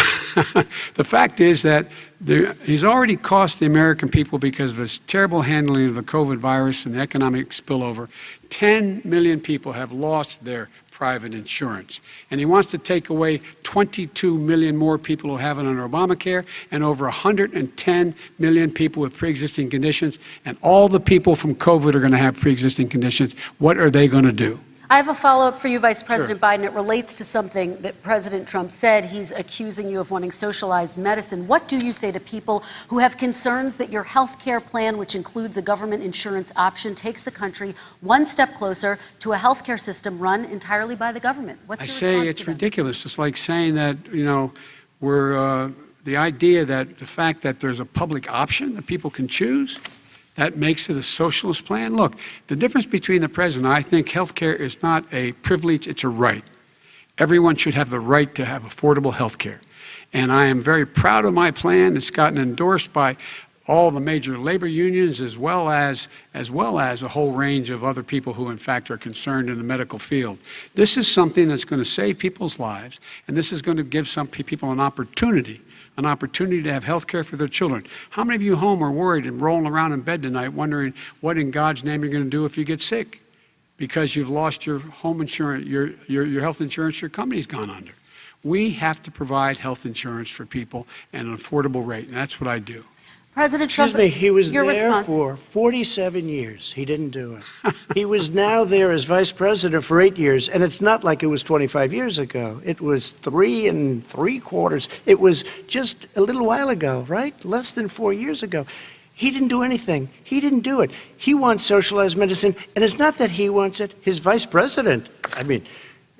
[LAUGHS] the fact is that there, he's already cost the American people because of his terrible handling of the COVID virus and the economic spillover. 10 million people have lost their private insurance. And he wants to take away 22 million more people who have it under Obamacare and over 110 million people with pre-existing conditions. And all the people from COVID are going to have pre-existing conditions. What are they going to do? I have a follow up for you, Vice President Biden. It relates to something that President Trump said. He's accusing you of wanting socialized medicine. What do you say to people who have concerns that your health care plan, which includes a government insurance option, takes the country one step closer to a health care system run entirely by the government? What's I say it's ridiculous. It's like saying that, you know, we're, uh, the idea that the fact that there's a public option that people can choose, that makes it a socialist plan. Look, the difference between the president, I think health care is not a privilege, it's a right. Everyone should have the right to have affordable health care. And I am very proud of my plan. It's gotten endorsed by all the major labor unions as well as as well as a whole range of other people who in fact are concerned in the medical field. This is something that's going to save people's lives and this is going to give some people an opportunity an opportunity to have health care for their children. How many of you home are worried and rolling around in bed tonight wondering what in God's name you're going to do if you get sick? Because you've lost your home insurance, your, your, your health insurance, your company's gone under. We have to provide health insurance for people at an affordable rate, and that's what I do. President Excuse Trump, me, he was there response. for 47 years. He didn't do it. he was now there as vice president for eight years, and it's not like it was 25 years ago. It was three and three quarters. It was just a little while ago, right? Less than four years ago. He didn't do anything. He didn't do it. He wants socialized medicine, and it's not that he wants it. His vice president, I mean,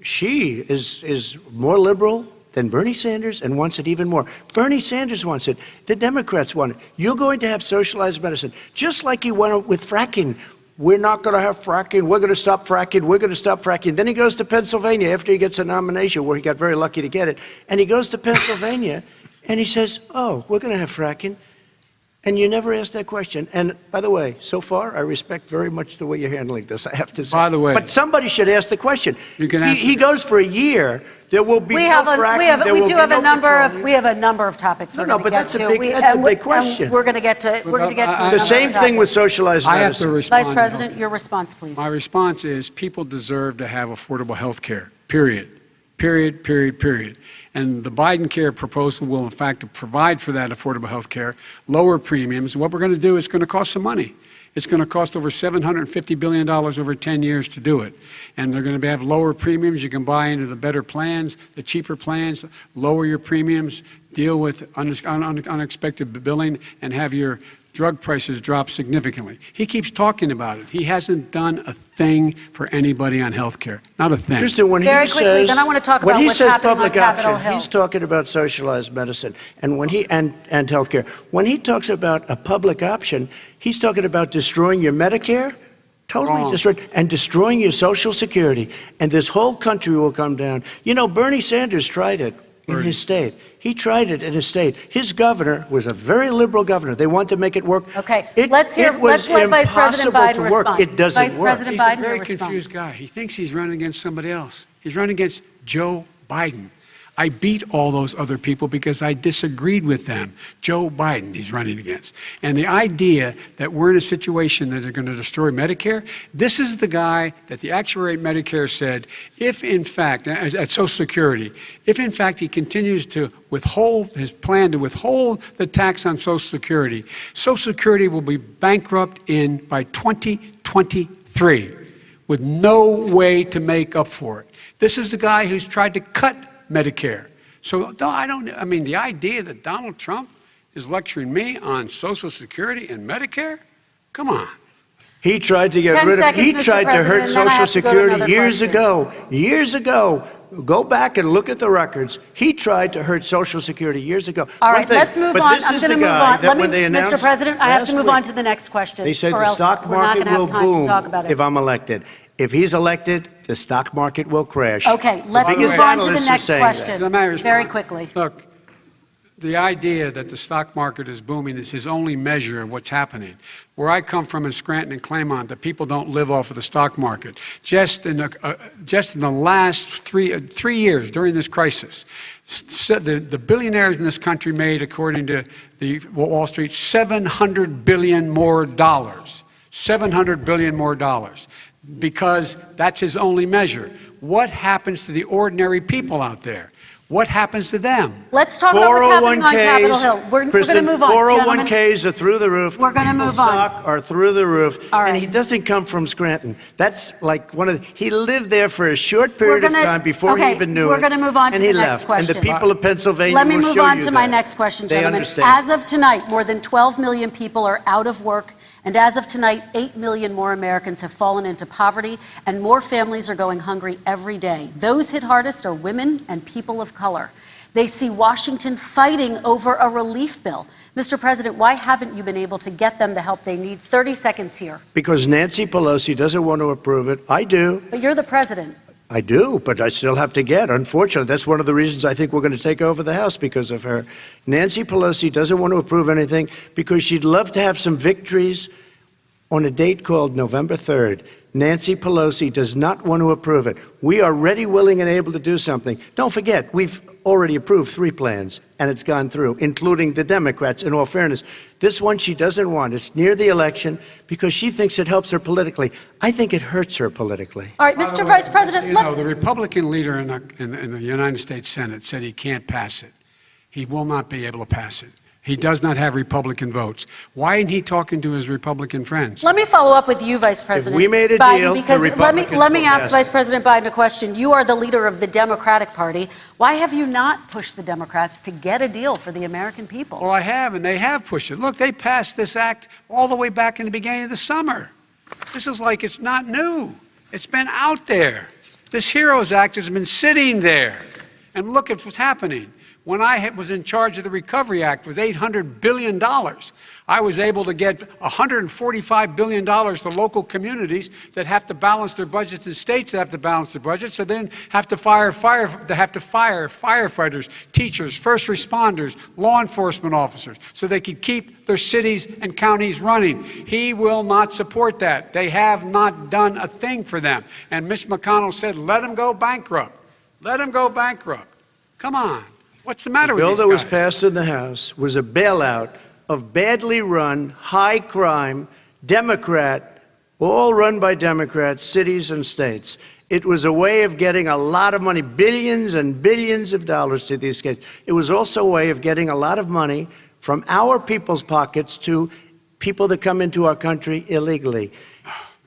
she is, is more liberal than Bernie Sanders and wants it even more. Bernie Sanders wants it. The Democrats want it. You're going to have socialized medicine, just like he went with fracking. We're not going to have fracking. We're going to stop fracking. We're going to stop fracking. Then he goes to Pennsylvania after he gets a nomination, where he got very lucky to get it. And he goes to Pennsylvania and he says, Oh, we're going to have fracking. And you never asked that question. And by the way, so far, I respect very much the way you're handling this, I have to say. By the way- But somebody should ask the question. You can He- ask- He goes for a year, there will be We no have a, fracking, we have, there we will do be have a number of, petroleum. we have a number of topics No, we're no, going to but get that's a big- We- that's a and we- big and question. We're going to get to, we're going to get to. It's the same thing with topic. socialized I have to medicine. respond. Vice President, your response, please. My response is people deserve to have affordable health care, period. Period, period, period. And the Biden care proposal will, in fact, provide for that affordable health care, lower premiums. What we're going to do is going to cost some money. It's going to cost over $750 billion over 10 years to do it. And they're going to have lower premiums. You can buy into the better plans, the cheaper plans, lower your premiums, deal with un- un- unexpected billing, and have your drug prices drop significantly. He keeps talking about it. He hasn't done a thing for anybody on health care. Not a thing. Kristen, when Very he quickly, says, then I wanna talk when about he what's says happening on public option, Hill. he's talking about socialized medicine, and when he and and healthcare. When he talks about a public option, he's talking about destroying your Medicare, totally Wrong. destroyed, and destroying your Social Security, and this whole country will come down. You know, Bernie Sanders tried it in his state. He tried it in his state. His governor was a very liberal governor. They wanted to make it work. Okay, It- let's hear- it was let's let Vice President impossible Biden to work. respond. It doesn't Vice work. President He's Biden, a very confused response. guy. He thinks he's running against somebody else. He's running against Joe Biden. I beat all those other people because I disagreed with them. Joe Biden, he's running against. And the idea that we're in a situation that they're going to destroy Medicare, this is the guy that the actuary at Medicare said, if in fact, at Social Security, if in fact he continues to withhold his plan to withhold the tax on Social Security, Social Security will be bankrupt in by 2023 with no way to make up for it. This is the guy who's tried to cut Medicare. So I don't, I mean, the idea that Donald Trump is lecturing me on Social Security and Medicare? Come on. He tried to get 10 rid of, seconds, he Mr. tried to hurt President, then I Social have to to Security years question. ago. Years ago. Go back and look at the records. He tried to hurt Social Security years ago. All One right, thing, let's move but on. this I'm is going to the move guy on. that Let me, when they Mr. President, I have to move week, on to the next question. They said the stock market will boom talk about it. if I'm elected. If he's elected, the stock market will crash. Okay, let's move on to the next question. Let me. Very quickly. Look, the idea that the stock market is booming is his only measure of what's happening. Where I come from in Scranton and Claymont, the people don't live off of the stock market. Just in the, uh, just in the last three, uh, three years during this crisis, s- the, the billionaires in this country made, according to the Wall Street, 700 billion more dollars. 700 billion more dollars. Because that's his only measure. What happens to the ordinary people out there? What happens to them? Let's talk about what's happening on oh Capitol Hill. We're, we're going to move on, gentlemen. 401ks are through the roof. We're gonna move on. stock are through the roof. All And he doesn't come from Scranton. That's like one of, the, he lived there for a short period gonna- of time before okay, he even knew we're it. gonna move on to and the he next left. question. And the people of Pennsylvania Let me will move show on you to my next question, They gentlemen. understand. As of tonight, more than 12 million people are out of work, and as of tonight, 8 million more Americans have fallen into poverty, and more families are going hungry every day. Those hit hardest are women and people of color. They see Washington fighting over a relief bill. Mr. President, why haven't you been able to get them the help they need? 30 seconds here. Because Nancy Pelosi doesn't want to approve it. I do. But you're the president. I do, but I still have to get. Unfortunately, that's one of the reasons I think we're going to take over the House because of her. Nancy Pelosi doesn't want to approve anything because she'd love to have some victories on a date called November 3rd. Nancy Pelosi does not want to approve it. We are ready, willing, and able to do something. Don't forget, we've already approved three plans, and it's gone through, including the Democrats, in all fairness. This one she doesn't want. It's near the election because she thinks it helps her politically. I think it hurts her politically. All right, By the Mr. way, Vice President, You know, the Republican leader in the, in, in the United States Senate said he can't pass it. He will not be able to pass it. He does not have Republican votes. Why isn't he talking to his Republican friends? Let me follow up with you, Vice President. we made a Biden, deal, the because let me let me ask pass Vice. President Biden a question. You are the leader of the Democratic Party. Why have you not pushed the Democrats to get a deal for the American people? Well, I have, and they have pushed it. Look, they passed this act all the way back in the beginning of the summer. This is like it's not new. It's been out there. This HEROES Act has been sitting there. And look at what's happening. When I was in charge of the Recovery Act with $800 billion, I was able to get $145 billion to local communities that have to balance their budgets and states that have to balance their budgets, so they didn't have to fire, fire, they have to fire firefighters, teachers, first responders, law enforcement officers, so they could keep their cities and counties running. He will not support that. They have not done a thing for them. And Mitch McConnell said, let them go bankrupt. Let them go bankrupt. Come on. What's the matter The with bill that was passed in the House was a bailout of badly run, high crime, Democrat, all run by Democrats, cities and states. It was a way of getting a lot of money, billions and billions of dollars to these states. It was also a way of getting a lot of money from our people's pockets to people that come into our country illegally.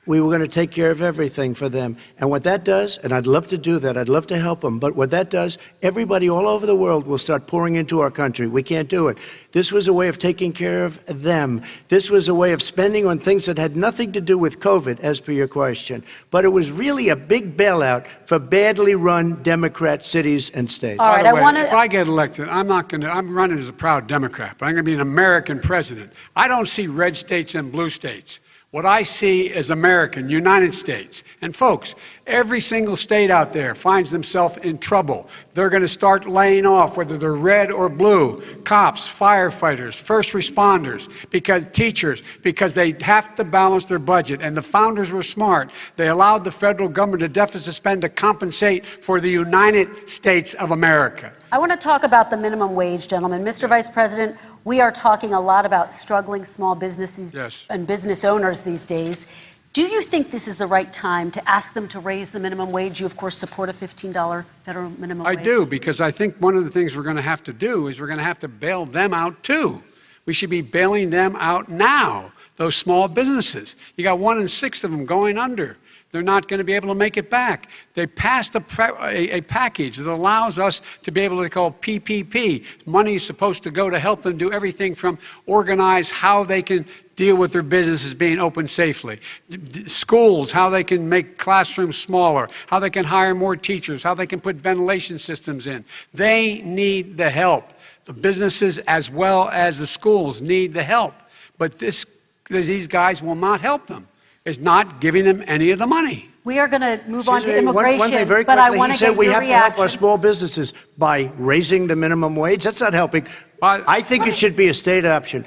We were going to take care of everything for them. And what that does, and I'd love to do that, I'd love to help them, but what that does, everybody all over the world will start pouring into our country. We can't do it. This was a way of taking care of them. This was a way of spending on things that had nothing to do with COVID, as per your question. But it was really a big bailout for badly run Democrat cities and states. All By right, the I way, want If. I get elected, I'm not going to, I'm running as a proud Democrat, but I'm going to be an American president. I don't see red states and blue states. What I see is American, United States. And folks, every single state out there finds themselves in trouble. They're going to start laying off, whether they're red or blue, cops, firefighters, first responders, because teachers, because they have to balance their budget. And the founders were smart. They allowed the federal government to deficit spend to compensate for the United States of America. I want to talk about the minimum wage, gentlemen. Mr. Vice President, we are talking a lot about struggling small businesses Yes. and business owners these days. Do you think this is the right time to ask them to raise the minimum wage? You, of course, support a $15 federal minimum I wage. I do, because I think one of the things we're going to have to do is we're going to have to bail them out too. We should be bailing them out now, those small businesses. You got one in six of them going under. They're not going to be able to make it back. They passed a, a, a package that allows us to be able to call PPP. Money is supposed to go to help them do everything from organize how they can deal with their businesses being open safely. D- Schools, how they can make classrooms smaller, how they can hire more teachers, how they can put ventilation systems in. They need the help. The businesses as well as the schools need the help. But this, these guys will not help them. Is not giving them any of the money. We are going to move on to Excuse me, one- immigration, One thing very but I quickly, want he to said we your have to help our small businesses by raising the minimum wage. That's not helping. Well, I think it should be a state option.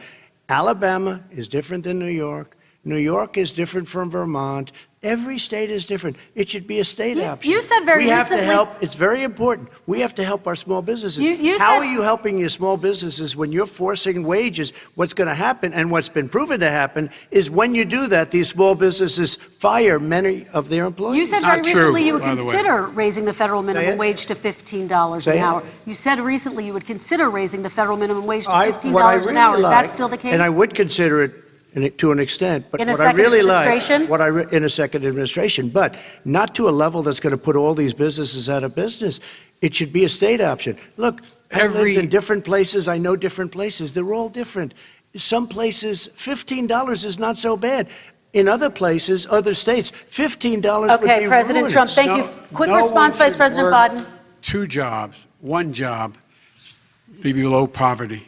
Alabama is different than New York. New York is different from Vermont. Every state is different. It should be a state You- option. you said very We have to help. It's very important. We have to help our small businesses. You- you How said- are you helping your small businesses when you're forcing wages? What's going to happen, and what's been proven to happen, is when you do that, these small businesses fire many of their employees. You said Not very true, recently you would by the consider raising the federal minimum it. wage to $15 Say an it. hour. You said recently you would consider raising the federal minimum wage to $15 I an really hour. Is that still the case? And I would consider it in- to an extent, but In a what I second really like, what I re- in a second administration, but not to a level that's going to put all these businesses out of business. It should be a state option. Look, I've lived in different places. I know different places. They're all different. Some places, fifteen dollars is not so bad. In other places, other states, fifteen dollars would be Okay, President ruinous. Trump, thank you. Quick no response, Vice President Biden. Two jobs, one job, be below poverty.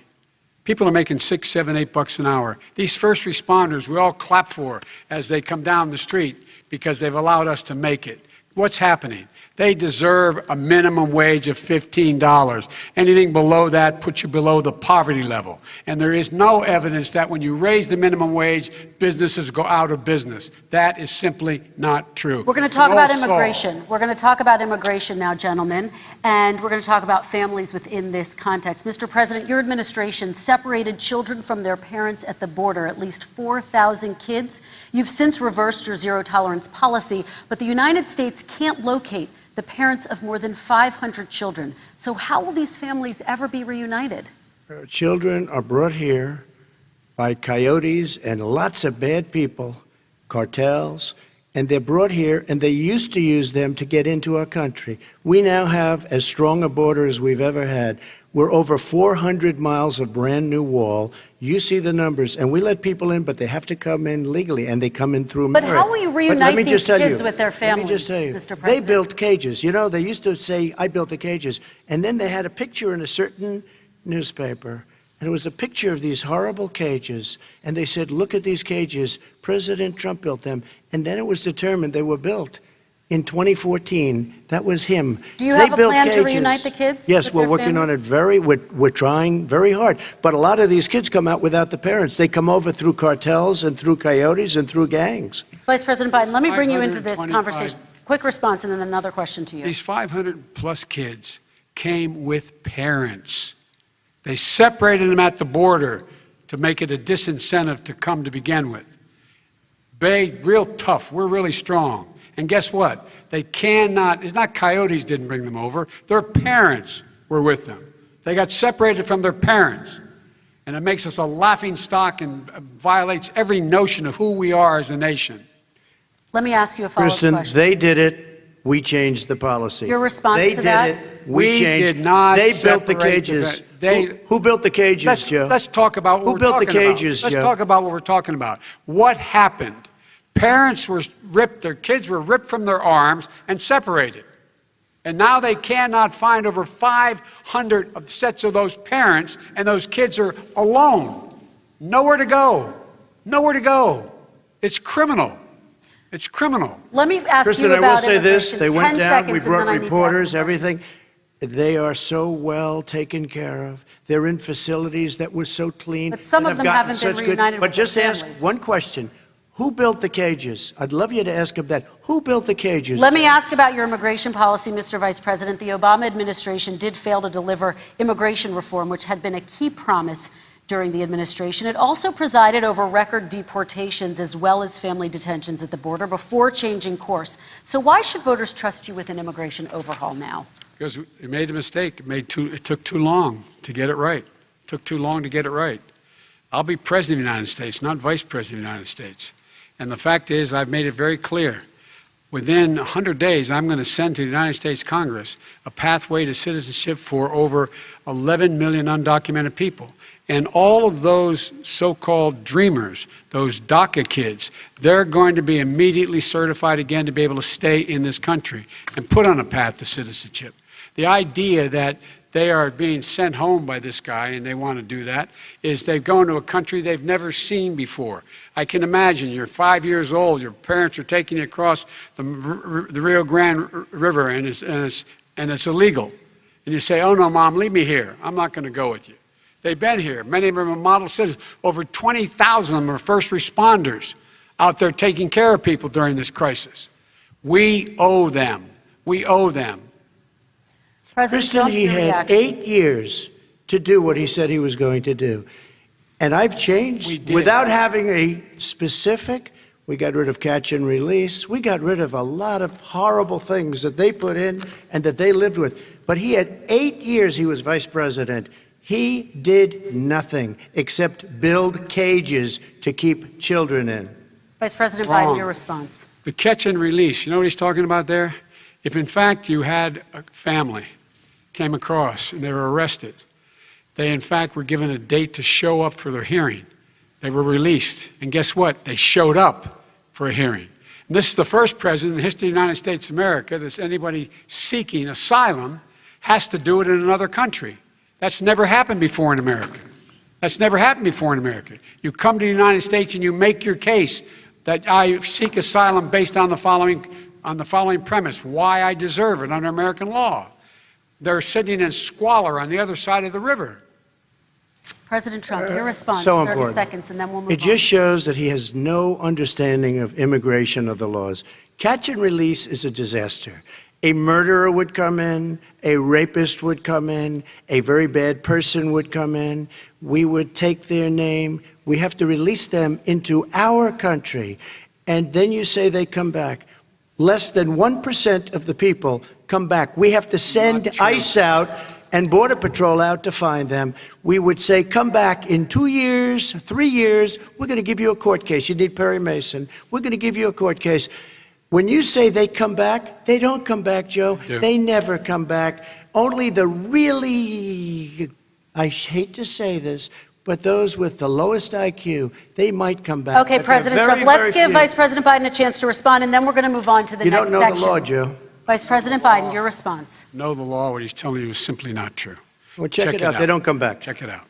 People are making six, seven, eight bucks an hour. These first responders, we all clap for as they come down the street because they've allowed us to make it. What's happening? They deserve a minimum wage of $15. Anything below that puts you below the poverty level. And there is no evidence that when you raise the minimum wage, businesses go out of business. That is simply not true. We're going to talk an about immigration. We're going to talk about immigration now, gentlemen, and we're going to talk about families within this context. Mr. President, your administration separated children from their parents at the border, at least 4,000 kids. You've since reversed your zero tolerance policy, but the United States can't locate the parents of more than 500 children. So, how will these families ever be reunited? Uh, Children are brought here by coyotes and lots of bad people, cartels, and they're brought here, and they used to use them to get into our country. We now have as strong a border as we've ever had. We're over 400 miles of brand new wall. You see the numbers, and we let people in, but they have to come in legally, and they come in through But merit. how will you reunite these kids you- with their families? Let me just tell you, Mr. they built cages. You know, they used to say, "I built the cages," and then they had a picture in a certain newspaper, and it was a picture of these horrible cages, and they said, "Look at these cages. President Trump built them," and then it was determined they were built. In 2014, that was him. Do you They have a built plan to reunite the kids Yes, we're their working on it very, we're, we're trying very hard. But a lot of these kids come out without the parents. They come over through cartels and through coyotes and through gangs. Vice President Biden, let me bring you into this conversation. Quick response and then another question to you. These 500 plus kids came with parents. They separated them at the border to make it a disincentive to come to begin with. Bay, real tough. We're really strong. And guess what? They cannot, it's not coyotes didn't bring them over, their parents were with them. They got separated from their parents. And it makes us a laughing stock and violates every notion of who we are as a nation. Let me ask you a follow-up Kristen, question. they did it. We changed the policy. Your response they to that? They did it. We, We changed. did not They built the separate the cages. they- who, who built the cages, Let's, Joe? let's talk about what Who we're built the talking about. cages, Let's Joe? talk about what we're talking about. What happened? Parents were ripped, their kids were ripped from their arms and separated. And now they cannot find over 500 of sets of those parents, and those kids are alone. Nowhere to go. Nowhere to go. It's criminal. It's criminal. Let me ask Kristen, you I will say this. They went down. We brought then I need to ask a reporters, everything. They are so well taken care of. They're in facilities that were so clean. But some of them haven't been such good- reunited But with their just ask families. one question. Who built the cages? I'd love you to ask him that. Who built the cages? Let me ask about your immigration policy, Mr. Vice President. The Obama administration did fail to deliver immigration reform, which had been a key promise during the administration. It also presided over record deportations as well as family detentions at the border before changing course. So why should voters trust you with an immigration overhaul now? Because we made a mistake. It, made too, it took too long to get it right. It took too long to get it right. I'll be president of the United States, not vice president of the United States. And the fact is, I've made it very clear. Within 100 days, I'm going to send to the United States Congress a pathway to citizenship for over 11 million undocumented people. And all of those so called dreamers, those DACA kids, they're going to be immediately certified again to be able to stay in this country and put on a path to citizenship. The idea that they are being sent home by this guy and they want to do that is they've gone to a country they've never seen before. I can imagine you're five years old, your parents are taking you across the, the Rio Grande River and it's, and, it's, and it's illegal. And you say, Oh no, mom, leave me here. I'm not going to go with you. They've been here. Many of them are model citizens. Over 20,000 of them are first responders out there taking care of people during this crisis. We owe them. We owe them. President Kristen, Trump, he had reaction. eight years to do what he said he was going to do. And I've changed without having a specific. We got rid of catch and release. We got rid of a lot of horrible things that they put in and that they lived with. But he had eight years he was vice president. He did nothing except build cages to keep children in. Vice President Biden, Wrong. your response. The catch and release, you know what he's talking about there? If in fact you had a family came across and they were arrested, they in fact were given a date to show up for their hearing. They were released. And guess what? They showed up for a hearing. And this is the first president in the history of the United States of America that anybody seeking asylum has to do it in another country. That's never happened before in America. That's never happened before in America. You come to the United States and you make your case that I seek asylum based on the following on the following premise: why I deserve it under American law. They're sitting in squalor on the other side of the river. President Trump, your response. Uh, so 30 important. seconds, and then we'll move on. It on. just shows that he has no understanding of immigration or the laws. Catch and release is a disaster. A murderer would come in, a rapist would come in, a very bad person would come in. We would take their name. We have to release them into our country. And then you say they come back. Less than 1% of the people come back. We have to send ICE out and Border Patrol out to find them. We would say, come back in two years, three years, we're going to give you a court case. You need Perry Mason. We're going to give you a court case. When you say they come back, they don't come back, Joe. do. They never come back. Only the really, I hate to say this, but those with the lowest IQ, they might come back. Okay, but President very, Trump, let's give few. Vice President Biden a chance to respond, and then we're going to move on to the You next don't know section. the law, Joe. Vice President Biden, your response. Know the law, what he's telling you is simply not true. Well, check it out. They don't come back. Check it out.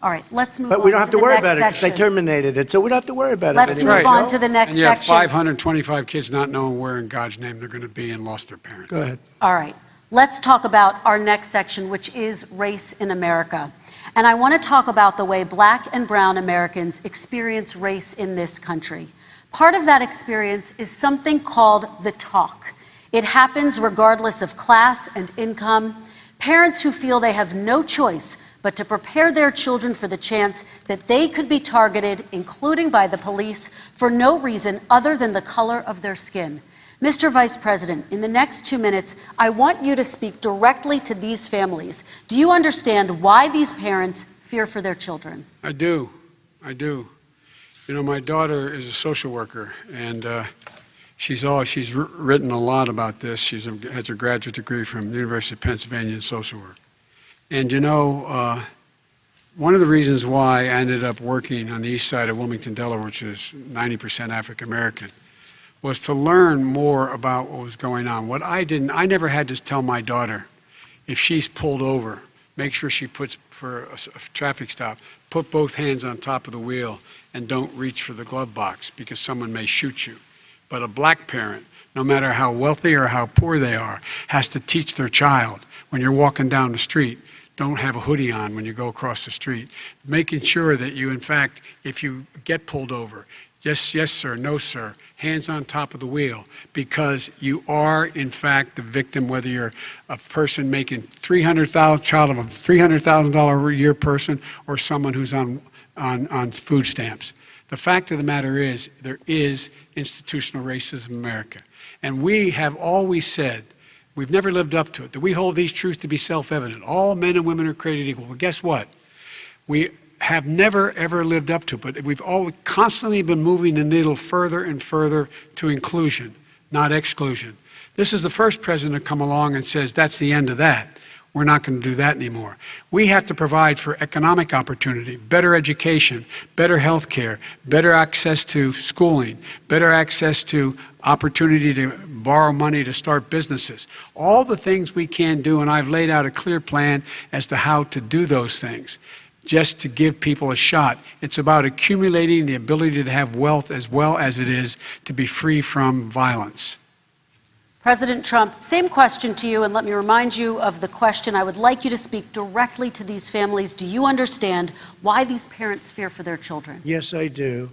All right, let's move on But we don't have to the worry next about it because they terminated it, so we don't have to worry about it. Let's it move anymore. on to the next And you have section. 525 kids not knowing where in God's name they're going to be and lost their parents. Go ahead. All right, let's talk about our next section, which is race in America. And I want to talk about the way black and brown Americans experience race in this country. Part of that experience is something called the talk. It happens regardless of class and income. Parents who feel they have no choice but to prepare their children for the chance that they could be targeted, including by the police, for no reason other than the color of their skin. Mr. Vice President, in the next two minutes, I want you to speak directly to these families. Do you understand why these parents fear for their children? I do. I do. You know, my daughter is a social worker, and uh, she's all she's written a lot about this. She's a, has a graduate degree from the University of Pennsylvania in social work. And you know, uh, one of the reasons why I ended up working on the east side of Wilmington, Delaware, which is 90% African American, was to learn more about what was going on. What I didn't, I never had to tell my daughter if she's pulled over, make sure she puts for a traffic stop, put both hands on top of the wheel and don't reach for the glove box because someone may shoot you. But a black parent, no matter how wealthy or how poor they are, has to teach their child when you're walking down the street, don't have a hoodie on when you go across the street. Making sure that you, in fact, if you get pulled over, yes, yes, sir, no, sir, hands on top of the wheel, because you are, in fact, the victim, whether you're a person making 300000 child of a $300,000 a year person or someone who's on, on, on food stamps. The fact of the matter is, there is institutional racism in America. And we have always said, we've never lived up to it, that we hold these truths to be self evident. All men and women are created equal. Well, guess what? We have never, ever lived up to it, but we've always constantly been moving the needle further and further to inclusion, not exclusion. This is the first president to come along and says, that's the end of that. We're not going to do that anymore. We have to provide for economic opportunity, better education, better health care, better access to schooling, better access to opportunity to borrow money to start businesses. All the things we can do, and I've laid out a clear plan as to how to do those things just to give people a shot. It's about accumulating the ability to have wealth as well as it is to be free from violence. President Trump, same question to you, and let me remind you of the question. I would like you to speak directly to these families. Do you understand why these parents fear for their children? Yes, I do.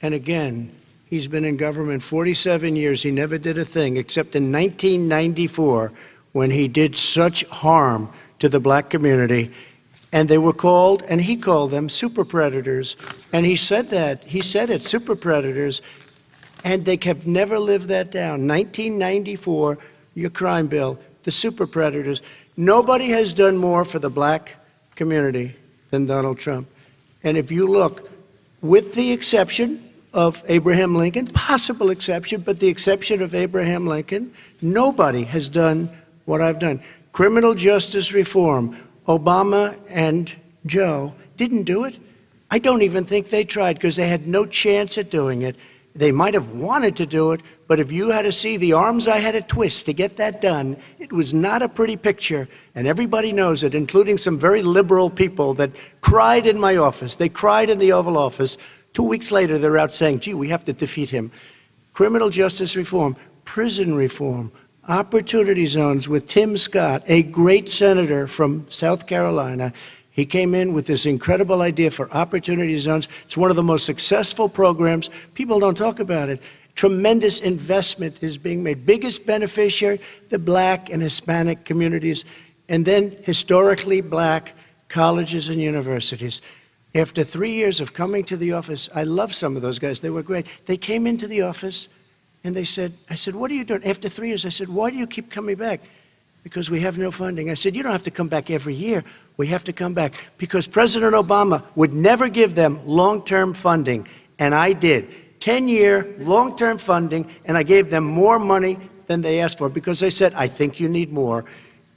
And again, he's been in government 47 years. He never did a thing except in 1994 when he did such harm to the black community. And they were called, and he called them super predators. And he said that. He said it, super predators. And they have never lived that down. 1994, your crime bill, the super predators. Nobody has done more for the black community than Donald Trump. And if you look, with the exception of Abraham Lincoln, possible exception, but the exception of Abraham Lincoln, nobody has done what I've done. Criminal justice reform, Obama and Joe didn't do it. I don't even think they tried because they had no chance at doing it. They might have wanted to do it, but if you had to see the arms I had to twist to get that done, it was not a pretty picture, and everybody knows it, including some very liberal people that cried in my office. They cried in the Oval Office. Two weeks later, they're out saying, gee, we have to defeat him. Criminal justice reform, prison reform, opportunity zones with Tim Scott, a great senator from South Carolina. He came in with this incredible idea for opportunity zones. It's one of the most successful programs. People don't talk about it. Tremendous investment is being made. Biggest beneficiary, the black and Hispanic communities, and then historically black colleges and universities. After three years of coming to the office, I love some of those guys. They were great. They came into the office and they said, I said, what are you doing? After three years, I said, why do you keep coming back? Because we have no funding. I said, you don't have to come back every year. We have to come back because President Obama would never give them long-term funding, and I did. 10-year long-term funding, and I gave them more money than they asked for because they said, I think you need more.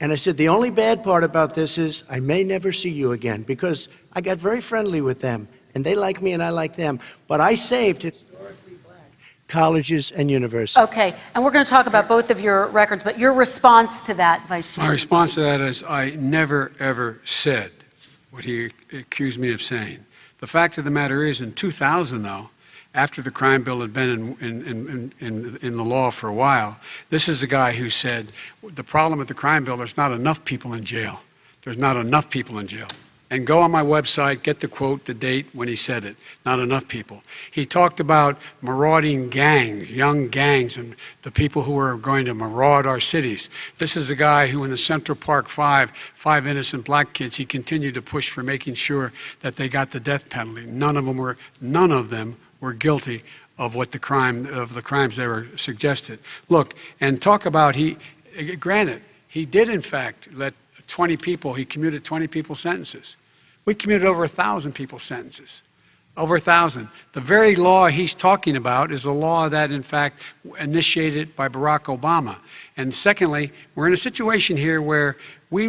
And I said, the only bad part about this is I may never see you again because I got very friendly with them and they like me and I like them. But I saved black colleges and universities. Okay, and we're going to talk about both of your records, but your response to that, Vice President. My response to that is I never, ever said what he accused me of saying. The fact of the matter is, in 2000, though, after the crime bill had been in, in, in, in, in the law for a while, this is a guy who said the problem with the crime bill, there's not enough people in jail. There's not enough people in jail. And go on my website, get the quote, the date when he said it. Not enough people. He talked about marauding gangs, young gangs, and the people who were going to maraud our cities. This is a guy who, in the Central Park Five, five innocent black kids, he continued to push for making sure that they got the death penalty. None of them were, none of them were guilty of what the crime, of the crimes they were suggested. Look, and talk about he, granted, he did in fact let 20 people, he commuted 20 people's sentences. We commuted over a 1,000 people's sentences. Over a 1,000. The very law he's talking about is a law that, in fact, initiated by Barack Obama. And secondly, we're in a situation here where we,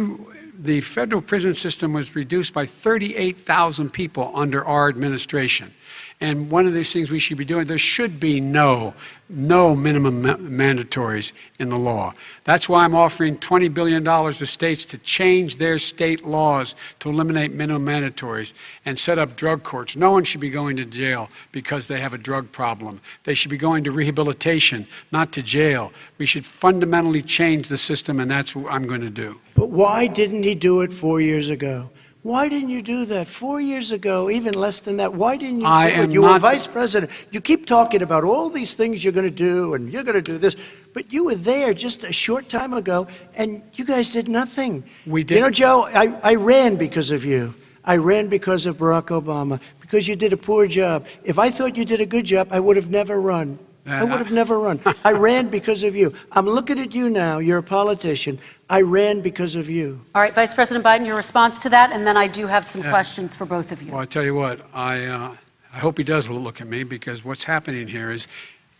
the federal prison system was reduced by 38,000 people under our administration. And one of these things we should be doing, there should be no, no minimum ma- mandatories in the law. That's why I'm offering $20 billion to states to change their state laws to eliminate minimum mandatories and set up drug courts. No one should be going to jail because they have a drug problem. They should be going to rehabilitation, not to jail. We should fundamentally change the system, and that's what I'm going to do. But why didn't he do it four years ago? Why didn't you do that four years ago, even less than that? Why didn't you I do it? You were vice president. You keep talking about all these things you're going to do and you're going to do this, but you were there just a short time ago and you guys did nothing. We did. You know. Joe, I, I ran because of you. I ran because of Barack Obama, because you did a poor job. If I thought you did a good job, I would have never run. I would have never run. I ran because of you. I'm looking at you now. You're a politician. I ran because of you. All right, Vice President Biden, your response to that, and then I do have some questions for both of you. Well, I tell you what, I, uh, I hope he does look at me because what's happening here is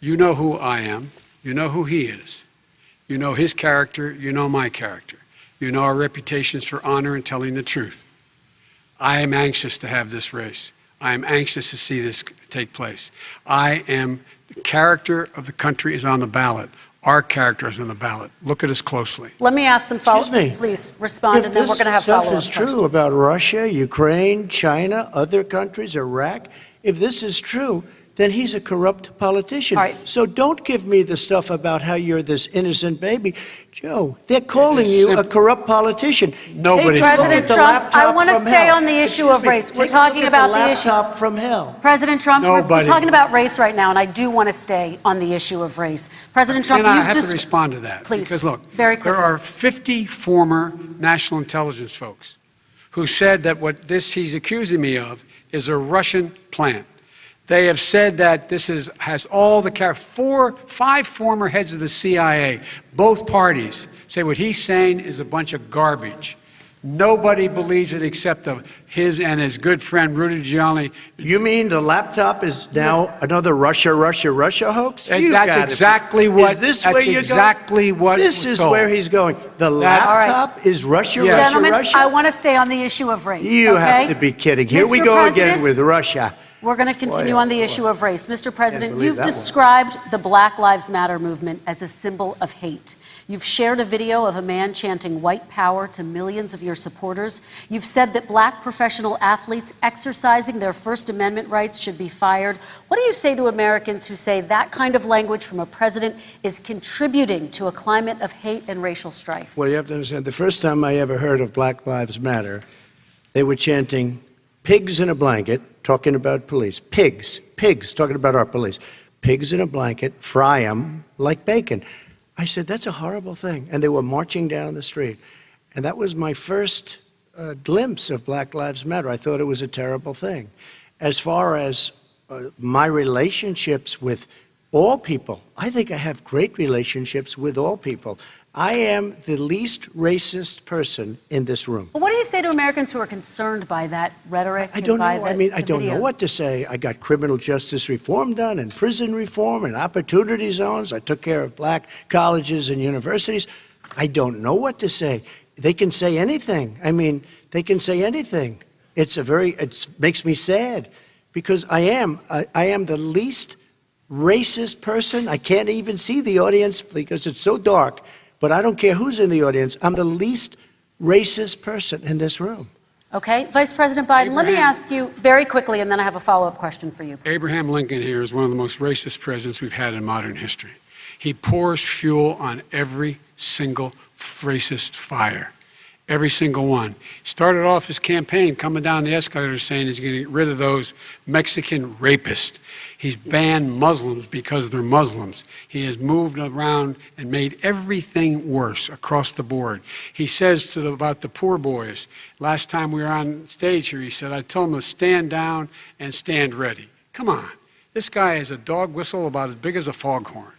you know who I am, you know who he is, you know his character, you know my character, you know our reputations for honor and telling the truth. I am anxious to have this race. I am anxious to see this take place. I am, the character of the country is on the ballot. Our character is on the ballot. Look at us closely. Let me ask some follow Excuse me. Please respond, If and then we're going to have follow-up If this stuff is true questions. about Russia, Ukraine, China, other countries, Iraq, if this is true, then he's a corrupt politician. All right. So don't give me the stuff about how you're this innocent baby. Joe, they're calling you a corrupt politician. Nobody's Take President the Trump, I wanna stay hell. on the issue Excuse of me, race. We're take talking look at about the issue. laptop from hell. President Trump, we're- we're talking about race right now, and I do want to stay on the issue of race. President Trump, and I you've to respond to that. Please, Because look, very there are 50 former national intelligence folks who said that what this he's accusing me of is a Russian plant. They have said that this is has all the char- four, five former heads of the CIA, both parties say what he's saying is a bunch of garbage. Nobody believes it except the, his and his good friend Rudy Giuliani. You mean the laptop is now another Russia, Russia, Russia hoax? And You that's gotta be- exactly what- Is this that's where you're exactly going? what This is told. where he's going. The That- All right. laptop is Russia, Yes. Russia, Gentlemen, Russia. I want to stay on the issue of race. you okay? have to be kidding. Here we go President, again with Russia. We're going to continue Boy, on the boy. issue of race. Mr. President, you've that one. described the Black Lives Matter movement as a symbol of hate. You've shared a video of a man chanting white power to millions of your supporters. You've said that black professional athletes exercising their First Amendment rights should be fired. What do you say to Americans who say that kind of language from a president is contributing to a climate of hate and racial strife? Well, you have to understand, the first time I ever heard of Black Lives Matter, they were chanting pigs in a blanket, talking about police. Pigs, pigs, talking about our police. Pigs in a blanket, fry them like bacon. I said, that's a horrible thing. And they were marching down the street. And that was my first uh, glimpse of Black Lives Matter. I thought it was a terrible thing. As far as uh, my relationships with all people, I think I have great relationships with all people. I am the least racist person in this room. But what do you say to Americans who are concerned by that rhetoric? I and don't know. by I mean, I don't know what to say. I got criminal justice reform done and prison reform and opportunity zones. I took care of black colleges and universities. I don't know what to say. They can say anything. I mean, they can say anything. It's a very, it makes me sad because I am, I, I am the least racist person. I can't even see the audience because it's so dark, but I don't care who's in the audience. I'm the least racist person in this room. Okay, Vice President Biden, let me ask you very quickly, and then I have a follow-up question for you. Abraham Lincoln here is one of the most racist presidents we've had in modern history. He pours fuel on every single racist fire. Every single one. Started off his campaign coming down the escalator saying he's going to get rid of those Mexican rapists. He's banned Muslims because they're Muslims. He has moved around and made everything worse across the board. He says to the, about the Proud Boys, last time we were on stage here, he said, I told them to stand down and stand ready. Come on. This guy is a dog whistle about as big as a foghorn.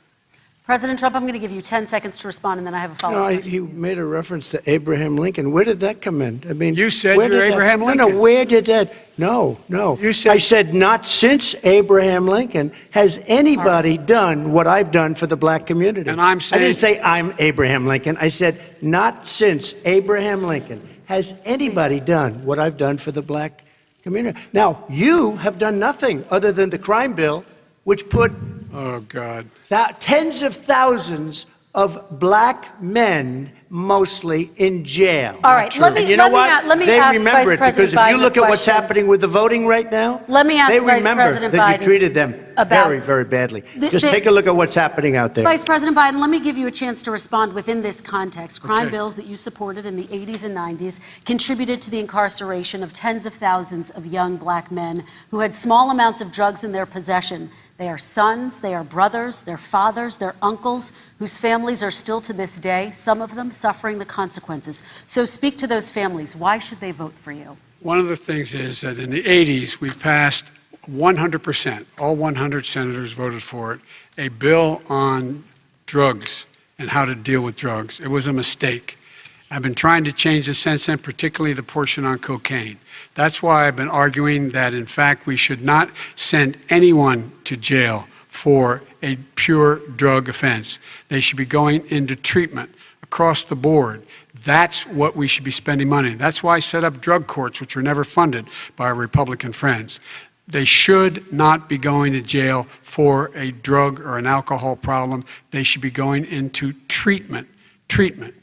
President Trump, I'm going to give you 10 seconds to respond, and then I have a follow-up I, he made a reference to Abraham Lincoln. Where did that come in? I mean, You said where you're did that- Abraham No, Lincoln. no. Where did that? No, no. You said- I said not since Abraham Lincoln has anybody done what I've done for the black community. And I'm saying I didn't say I'm Abraham Lincoln. I said not since Abraham Lincoln has anybody done what I've done for the black community. Now you have done nothing other than the crime bill, which put Oh, God. Thou- tens of thousands of black men, mostly in jail. All right, let me- And you know let what? a- let me they ask remember Vice it President because if you look at what's happening with the voting right now, Let me ask they Vice remember President that Biden you treated them very, very badly. The- Just the- take a look at what's happening out there. Vice President Biden, let me give you a chance to respond within this context. Crime Okay. bills that you supported in the 80s and 90s contributed to the incarceration of tens of thousands of young black men who had small amounts of drugs in their possession. They are sons, they are brothers, they're fathers, they're uncles, whose families are still to this day, some of them suffering the consequences. So speak to those families. Why should they vote for you? One of the things is that in the 80s, we passed 100%, all 100 senators voted for it, a bill on drugs and how to deal with drugs. It was a mistake. I've been trying to change the since then, particularly the portion on cocaine. That's why I've been arguing that, in fact, we should not send anyone to jail for a pure drug offense. They should be going into treatment across the board. That's what we should be spending money. That's why I set up drug courts, which were never funded by our Republican friends. They should not be going to jail for a drug or an alcohol problem. They should be going into treatment. Treatment.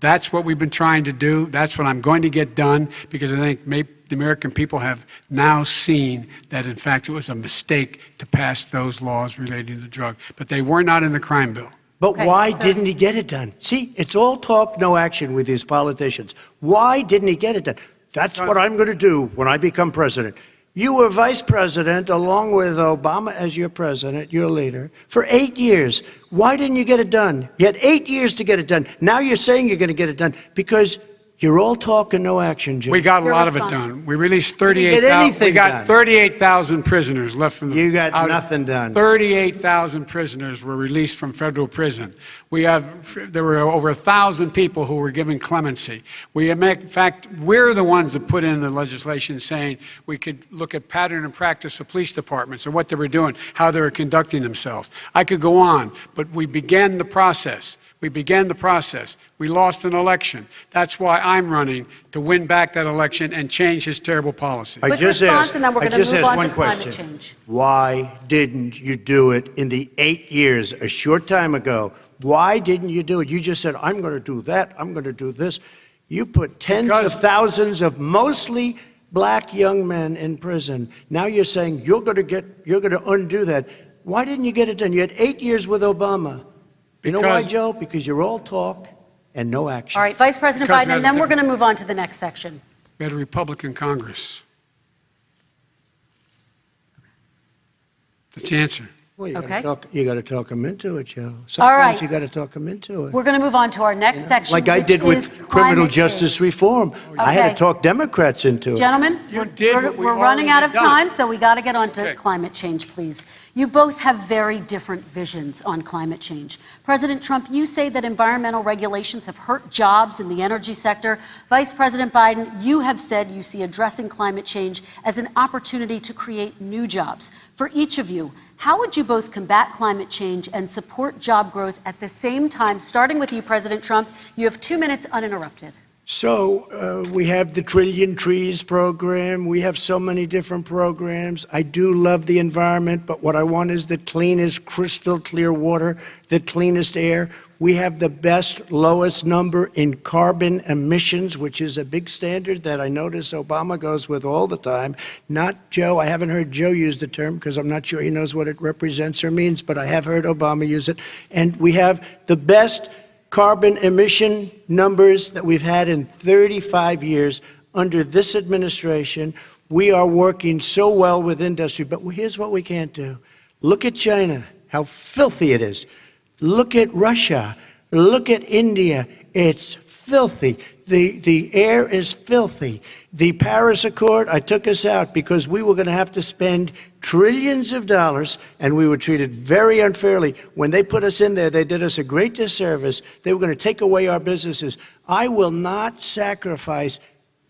That's what we've been trying to do. That's what I'm going to get done because I think the American people have now seen that, in fact, it was a mistake to pass those laws relating to drug. But they were not in the crime bill. But Okay, why so- didn't he get it done? See, it's all talk, no action with these politicians. Why didn't he get it done? That's what I'm going to do when I become president. You were vice president along with Obama as your president, your leader, for eight years. Why didn't you get it done? You had eight years to get it done. Now you're saying you're going to get it done because you're all talk and no action, Jim. We got a Your lot of it done. We released 38,000. We got 38,000 prisoners left from the. You got out- nothing done. 38,000 prisoners were released from federal prison. We have, there were over a thousand people who were given clemency. We, make- in fact, we're the ones that put in the legislation saying we could look at pattern and practice of police departments and what they were doing, how they were conducting themselves. I could go on, but we began the process. We began the process. We lost an election. That's why I'm running to win back that election and change his terrible policy. I Quick just response, asked, and then we're I just move asked on one climate question. Why didn't you do it in the eight years, a short time ago? Why didn't you do it? You just said, I'm going to do that, I'm going to do this. You put tens Because- of thousands of mostly black young men in prison. Now you're saying you're going to get, you're going to undo that. Why didn't you get it done? You had eight years with Obama. You know why, Joe? Because you're all talk and no action. All right, Vice President Because Biden, and then we're going to move on to the next section. We had a Republican Congress. That's the answer. Well, you Okay. gotta talk, you got to talk them into it, Joe. All Sometimes right. you got to talk them into it. We're going to move on to our next section, like I which did is with criminal climate justice change. reform. I had Okay. to talk Democrats into it. Gentlemen, You we're, did we're- what we we're running out of done. time, so we got to get on to Okay. climate change, please. You both have very different visions on climate change. President Trump, you say that environmental regulations have hurt jobs in the energy sector. Vice President Biden, you have said you see addressing climate change as an opportunity to create new jobs. For each of you, How would you both combat climate change and support job growth at the same time? Starting with you, President Trump, you have two minutes uninterrupted. So uh, we have the Trillion Trees program. We have so many different programs. I do love the environment, but what I want is the cleanest, crystal clear water, the cleanest air. We have the best, lowest number in carbon emissions, which is a big standard that I notice Obama goes with all the time. Not Joe. I haven't heard Joe use the term because I'm not sure he knows what it represents or means, but I have heard Obama use it. And we have the best carbon emission numbers that we've had in 35 years under this administration. We are working so well with industry, but here's what we can't do. Look at China, how filthy it is. Look at Russia. Look at India. It's filthy. The, the air is filthy. The Paris Accord, I took us out because we were going to have to spend trillions of dollars and we were treated very unfairly. When they put us in there, they did us a great disservice. They were going to take away our businesses. I will not sacrifice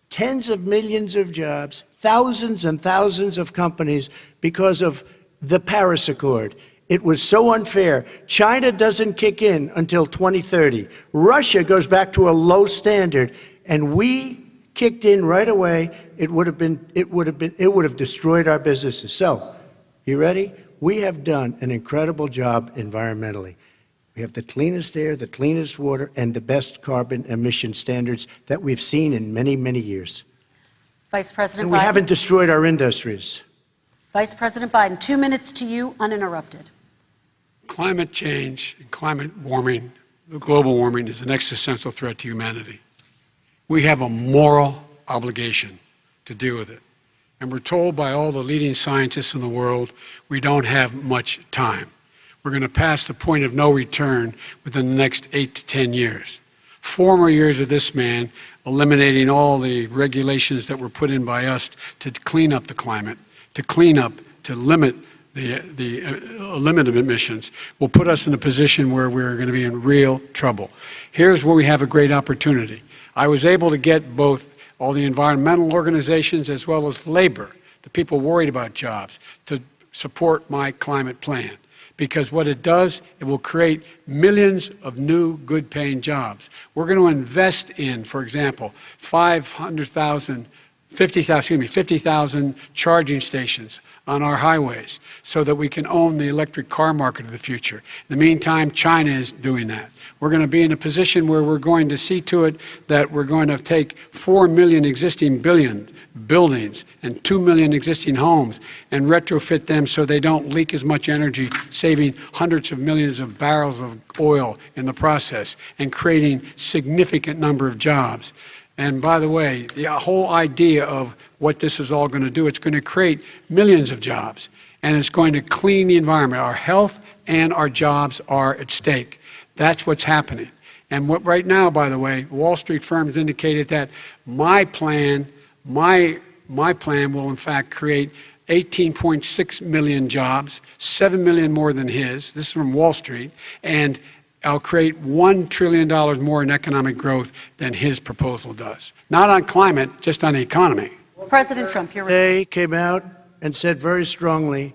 tens of millions of jobs, thousands and thousands of companies because of the Paris Accord. It was so unfair. China doesn't kick in until 2030. Russia goes back to a low standard, and we kicked in right away. It would have been, it would have been, it would have destroyed our businesses. So, you ready? We have done an incredible job environmentally. We have the cleanest air, the cleanest water, and the best carbon emission standards that we've seen in many, many years. Vice President And we Biden. haven't destroyed our industries. Vice President Biden, two minutes to you, uninterrupted. Climate change and climate warming, global warming, is an existential threat to humanity. We have a moral obligation to deal with it. And we're told by all the leading scientists in the world we don't have much time. We're going to pass the point of no return within the next eight to 10 years. Four more years of this man eliminating all the regulations that were put in by us to clean up the climate, to clean up, to limit the, the uh, limit of emissions will put us in a position where we're going to be in real trouble. Here's where we have a great opportunity. I was able to get both all the environmental organizations as well as labor, the people worried about jobs, to support my climate plan. Because what it does, it will create millions of new good paying jobs. We're going to invest in, for example, 500,000 50,000, excuse me, 50,000 charging stations on our highways so that we can own the electric car market of the future. In the meantime, China is doing that. We're going to be in a position where we're going to see to it that we're going to take 4 million existing billion buildings and 2 million existing homes and retrofit them so they don't leak as much energy, saving hundreds of millions of barrels of oil in the process and creating significant number of jobs. And by the way, the whole idea of what this is all going to do, it's going to create millions of jobs and it's going to clean the environment. Our health and our jobs are at stake. That's what's happening. And what, right now, by the way, Wall Street firms indicated that my plan, my, my plan will in fact create 18.6 million jobs, 7 million more than his. This is from Wall Street. And I'll create $1 trillion more in economic growth than his proposal does. Not on climate, just on the economy. President Trump, your They came out and said very strongly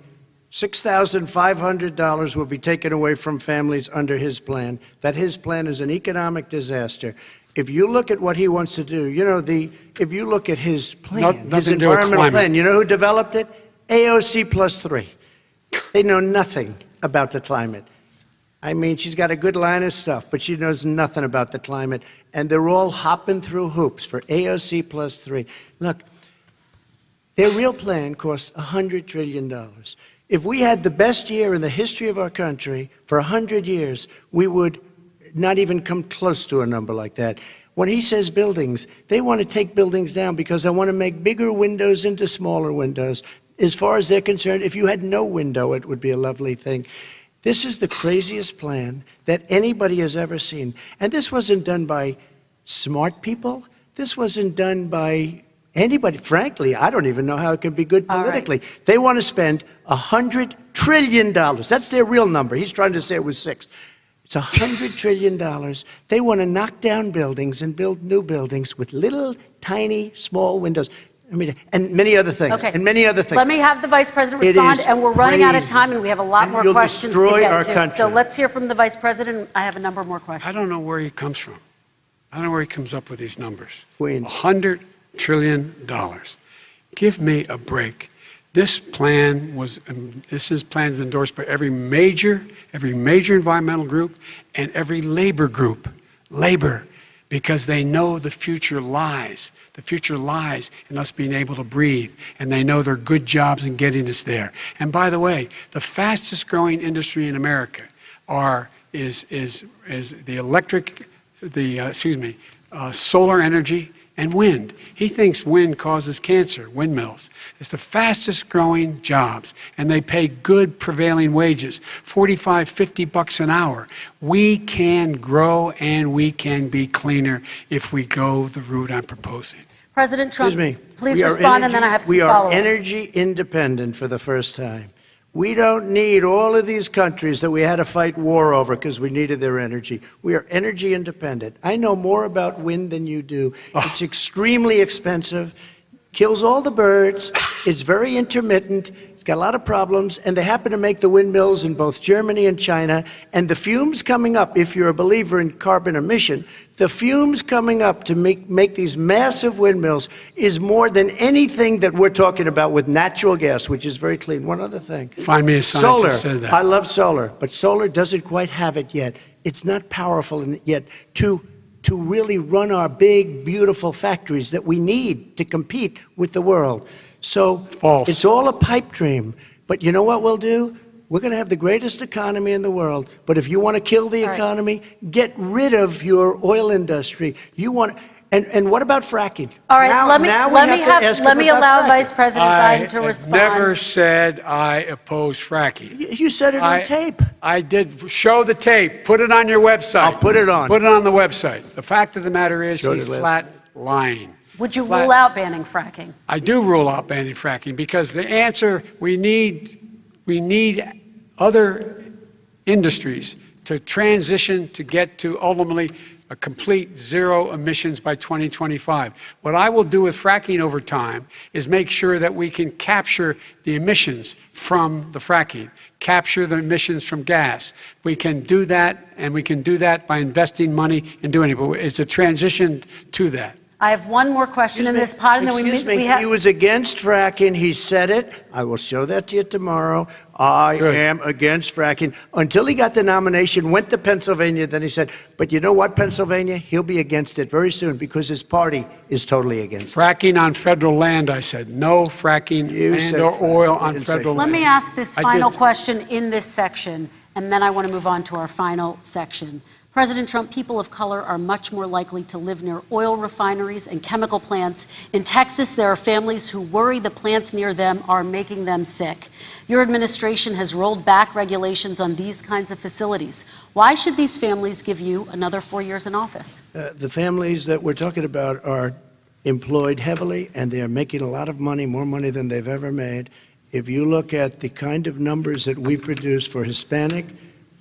$6,500 will be taken away from families under his plan, that his plan is an economic disaster. If you look at what he wants to do, you know, the, if you look at his plan, No- his nothing to do with environmental plan, you know who developed it? AOC plus three. They know nothing about the climate. I mean, she's got a good line of stuff, but she knows nothing about the climate. And they're all hopping through hoops for AOC plus three. Look, their real plan cost $100 trillion. If we had the best year in the history of our country for 100 years, we would not even come close to a number like that. When he says buildings, they want to take buildings down because they want to make bigger windows into smaller windows. As far as they're concerned, if you had no window, it would be a lovely thing. This is the craziest plan that anybody has ever seen. And this wasn't done by smart people. This wasn't done by anybody. Frankly, I don't even know how it can be good All right. politically. They want to spend $100 trillion. That's their real number. He's trying to say it was six. It's $100 trillion. They want to knock down buildings and build new buildings with little, tiny, small windows. I mean, and many other things. Okay. And many other things. Let me have the Vice President respond, is and we're running out of time, and we have a lot And more you'll questions to destroy get our to. So let's hear from the Vice President. I have a number more questions. I don't know where he comes from. I don't know where he comes up with these numbers. Queens. $100 trillion. Give me a break. This plan was, um, this is plan is endorsed by every major, every major environmental group and every labor group. Labor, because they know the future lies. The future lies in us being able to breathe, and they know there are good jobs in getting us there. And by the way, the fastest growing industry in America are, is, is, is the electric, the, uh, excuse me, uh, solar energy and wind. He thinks wind causes cancer, windmills. It's the fastest growing jobs, and they pay good prevailing wages 45, 50 bucks an hour. We can grow and we can be cleaner if we go the route I'm proposing. President Trump, Excuse me. please We are respond, and then I energy- have some We are energy independent for the first time. We don't need all of these countries that we had to fight war over because we needed their energy. We are energy independent. I know more about wind than you do. Oh. It's extremely expensive, kills all the birds, it's very intermittent, got a lot of problems, and they happen to make the windmills in both Germany and China. And the fumes coming up, if you're a believer in carbon emission, the fumes coming up to make, make these massive windmills is more than anything that we're talking about with natural gas, which is very clean. One other thing. Find me a Solar. scientist that. I love solar, but solar doesn't quite have it yet. It's not powerful yet to to really run our big, beautiful factories that we need to compete with the world. So False. it's all a pipe dream. But you know what we'll do? We're going to have the greatest economy in the world. But if you want to kill the All right. economy, get rid of your oil industry. You want and and what about fracking? All right, Now- let me, let me to have, let me allow fracking. Vice President I Biden to have respond. never said I oppose fracking. You- You said it on tape. I did show the tape. Put it on your website. I'll put it on. Put it on the website. The fact of the matter is, Showed he's flat lying. Would you rule out banning fracking? I do rule out banning fracking because the answer we need we need other industries to transition to get to ultimately a complete zero emissions by 2025. What I will do with fracking over time is make sure that we can capture the emissions from the fracking, capture the emissions from gas. We can do that, and we can do that by investing money in doing it. But it's a transition to that. I have one more question in this pod, and then we, Excuse we me, have. he was against fracking. He said it. I will show that to you tomorrow. I Good. am against fracking. Until he got the nomination, went to Pennsylvania, then he said, but you know what, Pennsylvania? He'll be against it very soon because his party is totally against it. Fracking on federal land, I said. No fracking You and said or fracking. oil on federal land." Let me ask this final question in this section, and then I want to move on to our final section. President Trump, people of color are much more likely to live near oil refineries and chemical plants. In Texas, there are families who worry the plants near them are making them sick. Your administration has rolled back regulations on these kinds of facilities. Why should these families give you another four years in office? Uh, the families that we're talking about are employed heavily and they're making a lot of money, more money than they've ever made. If you look at the kind of numbers that we produce for Hispanic,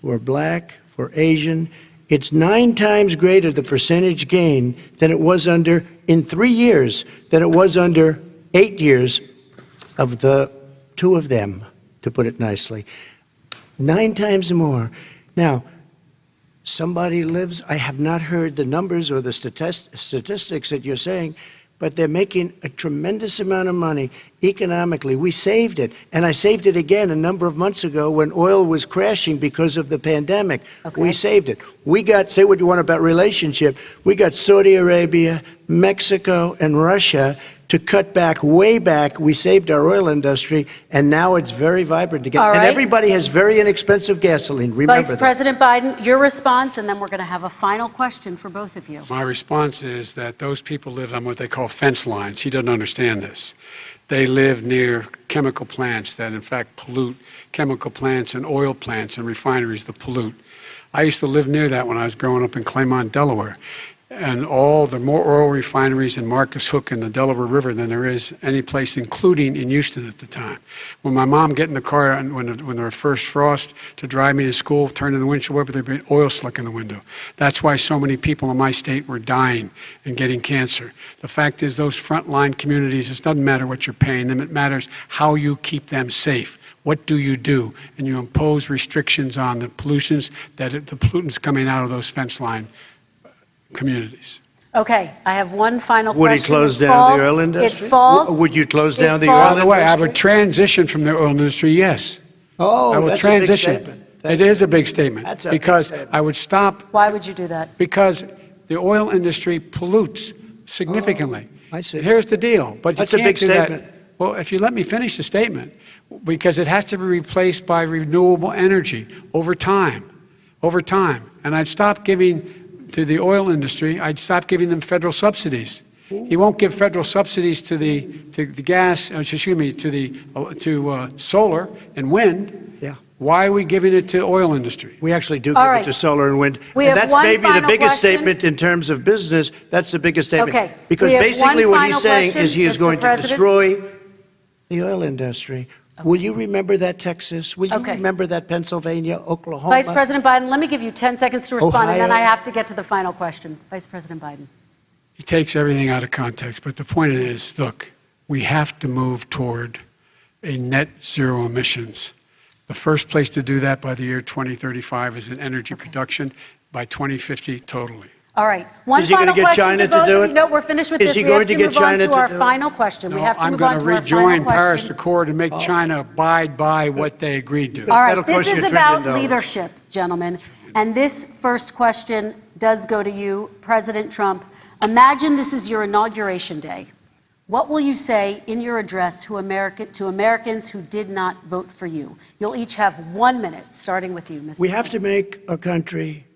for Black, for Asian, it's nine times greater the percentage gain than it was under, in three years, than it was under eight years of the two of them, to put it nicely. Nine times more. Now, somebody lives, I have not heard the numbers or the statist- statistics that you're saying, but they're making a tremendous amount of money economically. We saved it. And I saved it again a number of months ago when oil was crashing because of the pandemic. Okay. We saved it. We got, say what you want about relationship, we got Saudi Arabia, Mexico, and Russia to cut back way back. We saved our oil industry, and now it's very vibrant again. All And everybody has very inexpensive gasoline. Remember Vice that. President Biden, your response, and then we're going to have a final question for both of you. My response is that those people live on what they call fence lines. He doesn't understand this. They live near chemical plants that, in fact, pollute chemical plants and oil plants and refineries that pollute. I used to live near that when I was growing up in Claymont, Delaware. And all the more oil refineries in Marcus Hook and the Delaware River than there is any place, including in Houston at the time. When my mom get in the car and when, when there was first frost to drive me to school, turn in the windshield wiper, there'd be oil slick in the window. That's why so many people in my state were dying and getting cancer. The fact is, those frontline communities, it doesn't matter what you're paying them, it matters how you keep them safe. What do you do? And you impose restrictions on the pollutions that the pollutants coming out of those fence line communities. Okay, I have one final question. Would he close It down falls- the oil industry? It falls. W- would you close it down the falls- oil By the way, I would industry? transition from the oil industry, yes. Oh, I will that's a big transition. statement. It is a big statement. That's a big Because statement. I would stop, Why would you do that? because the oil industry pollutes significantly. Oh, I see. Here's the deal, but you That's a can't big do that- statement. Well, if you let me finish the statement, because it has to be replaced by renewable energy over time, over time. And I'd stop giving to the oil industry, I'd stop giving them federal subsidies. He won't give federal subsidies to the, to the gas, uh, excuse me, to the, uh, to uh, solar and wind. Yeah. Why are we giving it to oil industry? We actually do All give right. it to solar and wind. We and have that's one maybe the biggest question. statement in terms of business. That's the biggest statement. Okay. Because basically what he's saying question, is he is Mr. going to destroy the oil industry. Will you remember that, Texas? Will you Okay. remember that, Pennsylvania, Oklahoma? Vice President Biden, let me give you 10 seconds to respond, and then I have to get to the final question. Vice President Biden. He takes everything out of context. But the point is look, we have to move toward a net zero emissions. The first place to do that by the year 2035 is in energy production, by 2050, totally. All right. One Is he gonna final get question China to both do it? No, we're finished with Is this. he we have going to to get move on China to to our do it? final question. we No, have to I'm move going on to to our rejoin final Paris question. Accord and make China abide by what they agreed to. All right, That'll this cost you is a trillion about dollars. leadership, gentlemen. And this first question does go to you, President Trump. Imagine this is your inauguration day. What will you say in your address to, America, to Americans who did not vote for you? You'll each have one minute, starting with you, Mr. We have to make a country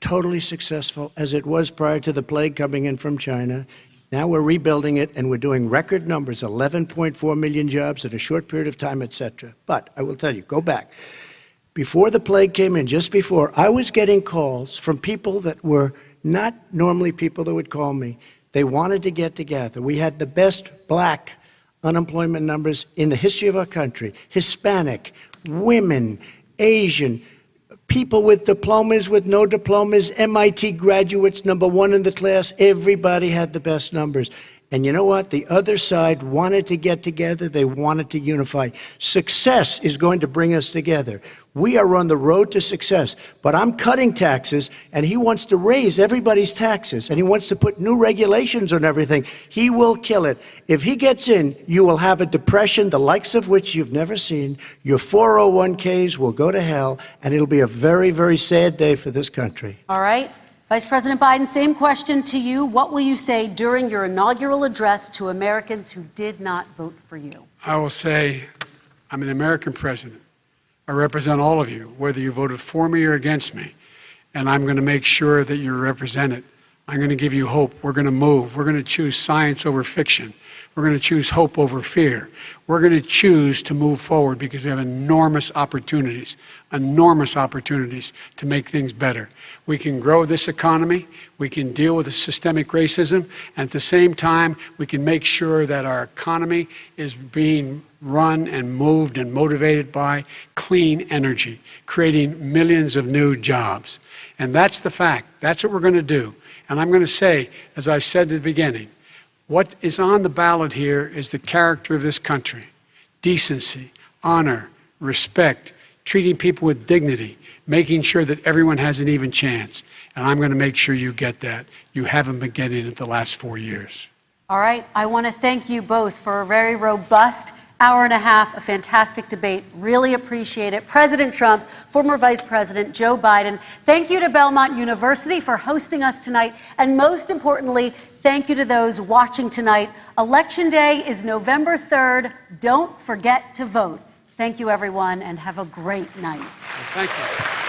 totally successful as it was prior to the plague coming in from China. Now we're rebuilding it and we're doing record numbers 11.4 million jobs in a short period of time, et cetera. But I will tell you, go back. Before the plague came in, just before, I was getting calls from people that were not normally people that would call me. They wanted to get together. We had the best black unemployment numbers in the history of our country Hispanic, women, Asian, people with diplomas, with no diplomas, MIT graduates, number one in the class. Everybody had the best numbers. And you know what? The other side wanted to get together. They wanted to unify. Success is going to bring us together. We are on the road to success. But I'm cutting taxes, and he wants to raise everybody's taxes, and he wants to put new regulations on everything. He will kill it. If he gets in, you will have a depression, the likes of which you've never seen. Your 401ks will go to hell, and it'll be a very, very sad day for this country. All right. Vice President Biden, same question to you. What will you say during your inaugural address to Americans who did not vote for you? I will say, I'm an American president. I represent all of you, whether you voted for me or against me. And I'm going to make sure that you're represented. I'm going to give you hope. We're going to move. We're going to choose science over fiction. We're going to choose hope over fear. We're going to choose to move forward because we have enormous opportunities, enormous opportunities to make things better. We can grow this economy, we can deal with the systemic racism, and at the same time, we can make sure that our economy is being run and moved and motivated by clean energy, creating millions of new jobs. And that's the fact. That's what we're going to do. And I'm going to say, as I said at the beginning, what is on the ballot here is the character of this country decency, honor, respect, treating people with dignity, making sure that everyone has an even chance. And I'm going to make sure you get that. You haven't been getting it the last four years. All right. I want to thank you both for a very robust hour and a half, a fantastic debate. Really appreciate it. President Trump, former Vice President Joe Biden, thank you to Belmont University for hosting us tonight. And most importantly, thank you to those watching tonight. Election Day is November 3rd. Don't forget to vote. Thank you, everyone, and have a great night. Thank you.